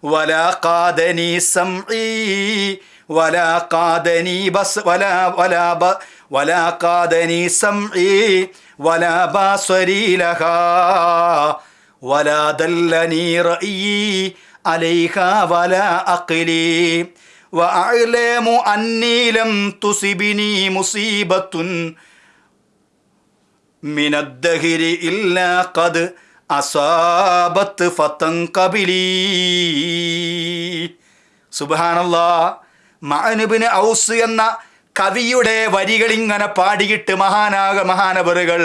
ولا قادني سمعي ولا قادني بس ولا ولا ب ولا قادني سمعي ولا بصري لها ولا دلني رأيي عليها ولا أقلي وأعلم أني لم تصبني مصيبة من الدهر إلا قد അസാബത്ത് ഫത്തൻ കബിലി സുബാനല്ലാ മഅനുബിന് ഔസ് എന്ന കവിയുടെ വരികൾ ഇങ്ങനെ പാടിയിട്ട് മഹാനാക മഹാനവറുകൾ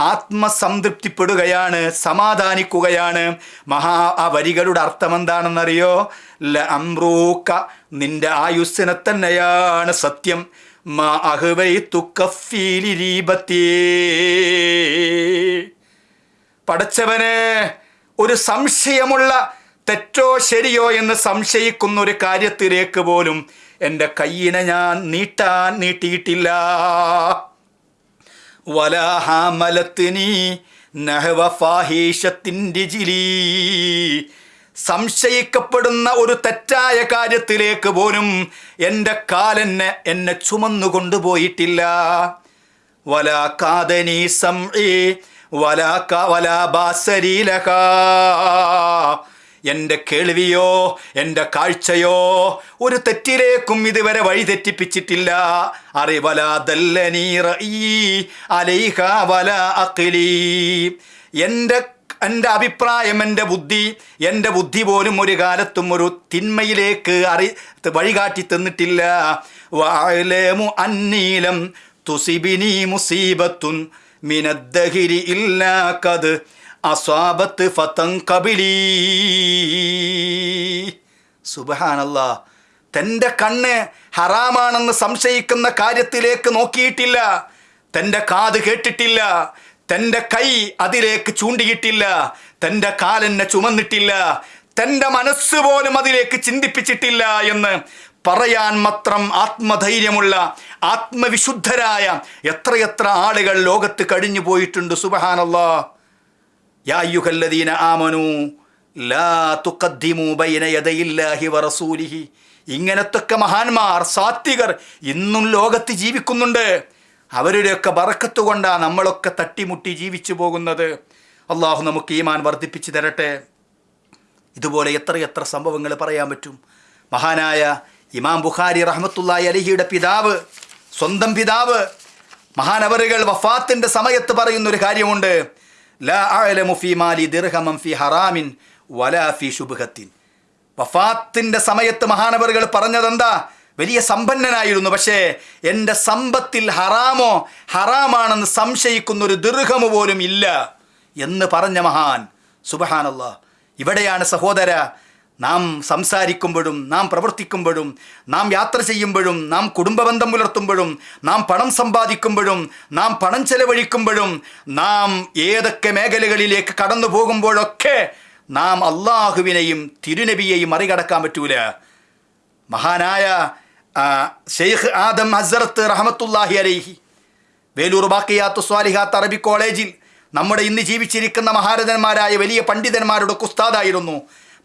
ആത്മസംതൃപ്തിപ്പെടുകയാണ് സമാധാനിക്കുകയാണ്. മഹാ ആ വരികളുടെ അർത്ഥം എന്താണെന്നറിയോ ല അമ്രൂക്ക നിന്റെ ആയുസ്സിനെ തന്നെയാണ് സത്യം. പടച്ചവന് ഒരു സംശയമുള്ള തെറ്റോ ശരിയോ എന്ന് സംശയിക്കുന്ന ഒരു കാര്യത്തിലേക്ക് പോലും എന്റെ കയ്യിനെ ഞാൻ നീട്ടാൻ നീട്ടിയിട്ടില്ല. നഹവ സംശയിക്കപ്പെടുന്ന ഒരു തെറ്റായ കാര്യത്തിലേക്ക് പോലും എന്റെ കാലെന്നെ എന്നെ ചുമന്നു കൊണ്ടുപോയിട്ടില്ല. വലാ കാതനി സംഇ വലാ വലാ ബാസരീലക എന്റെ കേൾവിയോ എന്റെ കാഴ്ചയോ ഒരു തെറ്റിലേക്കും ഇതുവരെ വഴി തെറ്റിപ്പിച്ചിട്ടില്ല. അറിവല അലൈഹ അഖിലി. എന്റെ എന്റെ അഭിപ്രായം എന്റെ ബുദ്ധി എന്റെ ബുദ്ധി പോലും ഒരു കാലത്തും ഒരു തിന്മയിലേക്ക് അറി വഴികാട്ടി തന്നിട്ടില്ല. വായലേമു അന്നീലം തുസിബിനി മുസീബത്തുൻ മിനദ്ദഹിരി ഇല്ലാ കത് അസ്വാബത്ത് ഫത്തം കബിലീ. സുബഹാനല്ല. തന്റെ കണ്ണ് ഹറാമാണെന്ന് സംശയിക്കുന്ന കാര്യത്തിലേക്ക് നോക്കിയിട്ടില്ല. തന്റെ കാത് കേട്ടിട്ടില്ല. തന്റെ കൈ അതിലേക്ക് ചൂണ്ടിയിട്ടില്ല. തന്റെ കാലെന്നെ ചുമന്നിട്ടില്ല. തന്റെ മനസ്സ് പോലും അതിലേക്ക് ചിന്തിപ്പിച്ചിട്ടില്ല എന്ന് പറയാൻ മാത്രം ആത്മധൈര്യമുള്ള ആത്മവിശുദ്ധരായ എത്രയെത്ര ആളുകൾ ലോകത്ത് കഴിഞ്ഞു പോയിട്ടുണ്ട്. സുബഹാനല്ലാ. ലാ ബൈന വറസൂലിഹി ഇങ്ങനത്തൊക്കെ മഹാന്മാർ സാത്വികർ ഇന്നും ലോകത്ത് ജീവിക്കുന്നുണ്ട്. അവരുടെയൊക്കെ ബറക്കത്ത് കൊണ്ടാണ് നമ്മളൊക്കെ തട്ടിമുട്ടി ജീവിച്ചു പോകുന്നത്. അള്ളാഹു നമുക്ക് ഈമാൻ വർദ്ധിപ്പിച്ചു തരട്ടെ. ഇതുപോലെ എത്ര എത്ര സംഭവങ്ങൾ പറയാൻ പറ്റും. മഹാനായ ഇമാം ബുഖാരി റഹ്മത്തുള്ളാഹി അലിഹിയുടെ പിതാവ് സ്വന്തം പിതാവ് മഹാനവറുകൾ വഫാത്തിന്റെ സമയത്ത് പറയുന്നൊരു കാര്യമുണ്ട്. ലാ മാലി ഹറാമിൻ വലാ വഫാത്തിന്റെ സമയത്ത് മഹാനവറുകൾ പറഞ്ഞതെന്താ? വലിയ സമ്പന്നനായിരുന്നു. പക്ഷേ എന്റെ സമ്പത്തിൽ ഹറാമോ ഹറാമാണെന്ന് സംശയിക്കുന്ന ഒരു ദീർഘമു പോലും ഇല്ല എന്ന് പറഞ്ഞ മഹാൻ. സുബഹാനല്ല. ഇവിടെയാണ് സഹോദര നാം സംസാരിക്കുമ്പോഴും നാം പ്രവർത്തിക്കുമ്പോഴും നാം യാത്ര ചെയ്യുമ്പോഴും നാം കുടുംബബന്ധം പുലർത്തുമ്പോഴും നാം പണം സമ്പാദിക്കുമ്പോഴും നാം പണം ചെലവഴിക്കുമ്പോഴും നാം ഏതൊക്കെ മേഖലകളിലേക്ക് കടന്നു പോകുമ്പോഴൊക്കെ നാം അള്ളാഹുവിനെയും തിരുനബിയെയും മറികടക്കാൻ പറ്റൂല. മഹാനായ ഷെയ്ഖ് ആദം ഹസറത്ത് റഹമത്തുല്ലാഹി അലൈഹി വേലൂർ ബാക്കിയാത്ത് സ്വാലിഹാത്ത് അറബി കോളേജിൽ നമ്മുടെ ഇന്ന് ജീവിച്ചിരിക്കുന്ന മഹാരഥന്മാരായ വലിയ പണ്ഡിതന്മാരുടെ ഉസ്താദായിരുന്നു.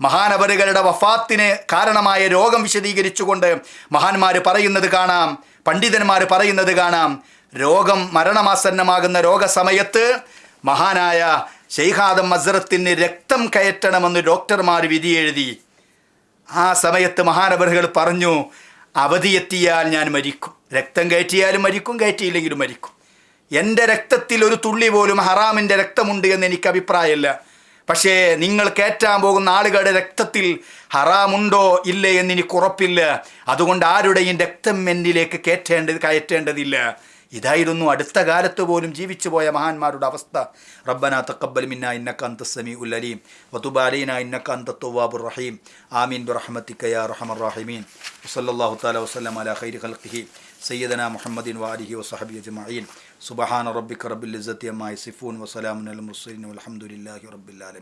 മഹാനവരുകളുടെ വഫാത്തിന് കാരണമായ രോഗം വിശദീകരിച്ചുകൊണ്ട് മഹാന്മാർ പറയുന്നത് കാണാം പണ്ഡിതന്മാർ പറയുന്നത് കാണാം. രോഗം മരണമാസന്നമാകുന്ന രോഗസമയത്ത് മഹാനായ ഷെയ്ഹാദം മസറത്തിന് രക്തം കയറ്റണമെന്ന് ഡോക്ടർമാർ വിധിയെഴുതി. ആ സമയത്ത് മഹാനവറുകൾ പറഞ്ഞു അവധിയെത്തിയാൽ ഞാൻ മരിക്കും. രക്തം കയറ്റിയാലും മരിക്കും കയറ്റിയില്ലെങ്കിലും മരിക്കും. എന്റെ രക്തത്തിൽ ഒരു തുള്ളി പോലും ഹറാമിന്റെ രക്തമുണ്ട് എന്ന് എനിക്ക് അഭിപ്രായമില്ല. പക്ഷേ നിങ്ങൾ കയറ്റാൻ പോകുന്ന ആളുകളുടെ രക്തത്തിൽ ഹറാമുണ്ടോ ഇല്ലേ എന്നിനി കുറപ്പില്ല. അതുകൊണ്ട് ആരുടെയും രക്തം എന്നിലേക്ക് കയറ്റേണ്ടത് കയറ്റേണ്ടതില്ല. ഇതായിരുന്നു അടുത്ത കാലത്ത് പോലും ജീവിച്ചു പോയ മഹാന്മാരുടെ അവസ്ഥ. റബ്ബന തക്കബൽ മിന്ന ഇന്നക അന്ത സമീഉൽ അലീം. വതുബ് അലൈന ഇന്നക അന്ത തവ്വാബുർ റഹീം. ആമീൻ ബിറഹ്മതിക യാ റഹമർ റഹീമീൻ. വസല്ലല്ലാഹു തആല വസല്ലം അലാ ഖൈരി ഖൽഖിഹി. സയ്യദന മുഹമ്മദിൻ വാലിഹി വസഹബി അജ്മഈൻ. സുബ്ഹാന റബ്ബിക റബ്ബിൽ ഇസ്സത്തി അമ്മായി സിഫൂൻ വസലാമുൻ അൽ റബ്ബിൽ ആലമീൻ.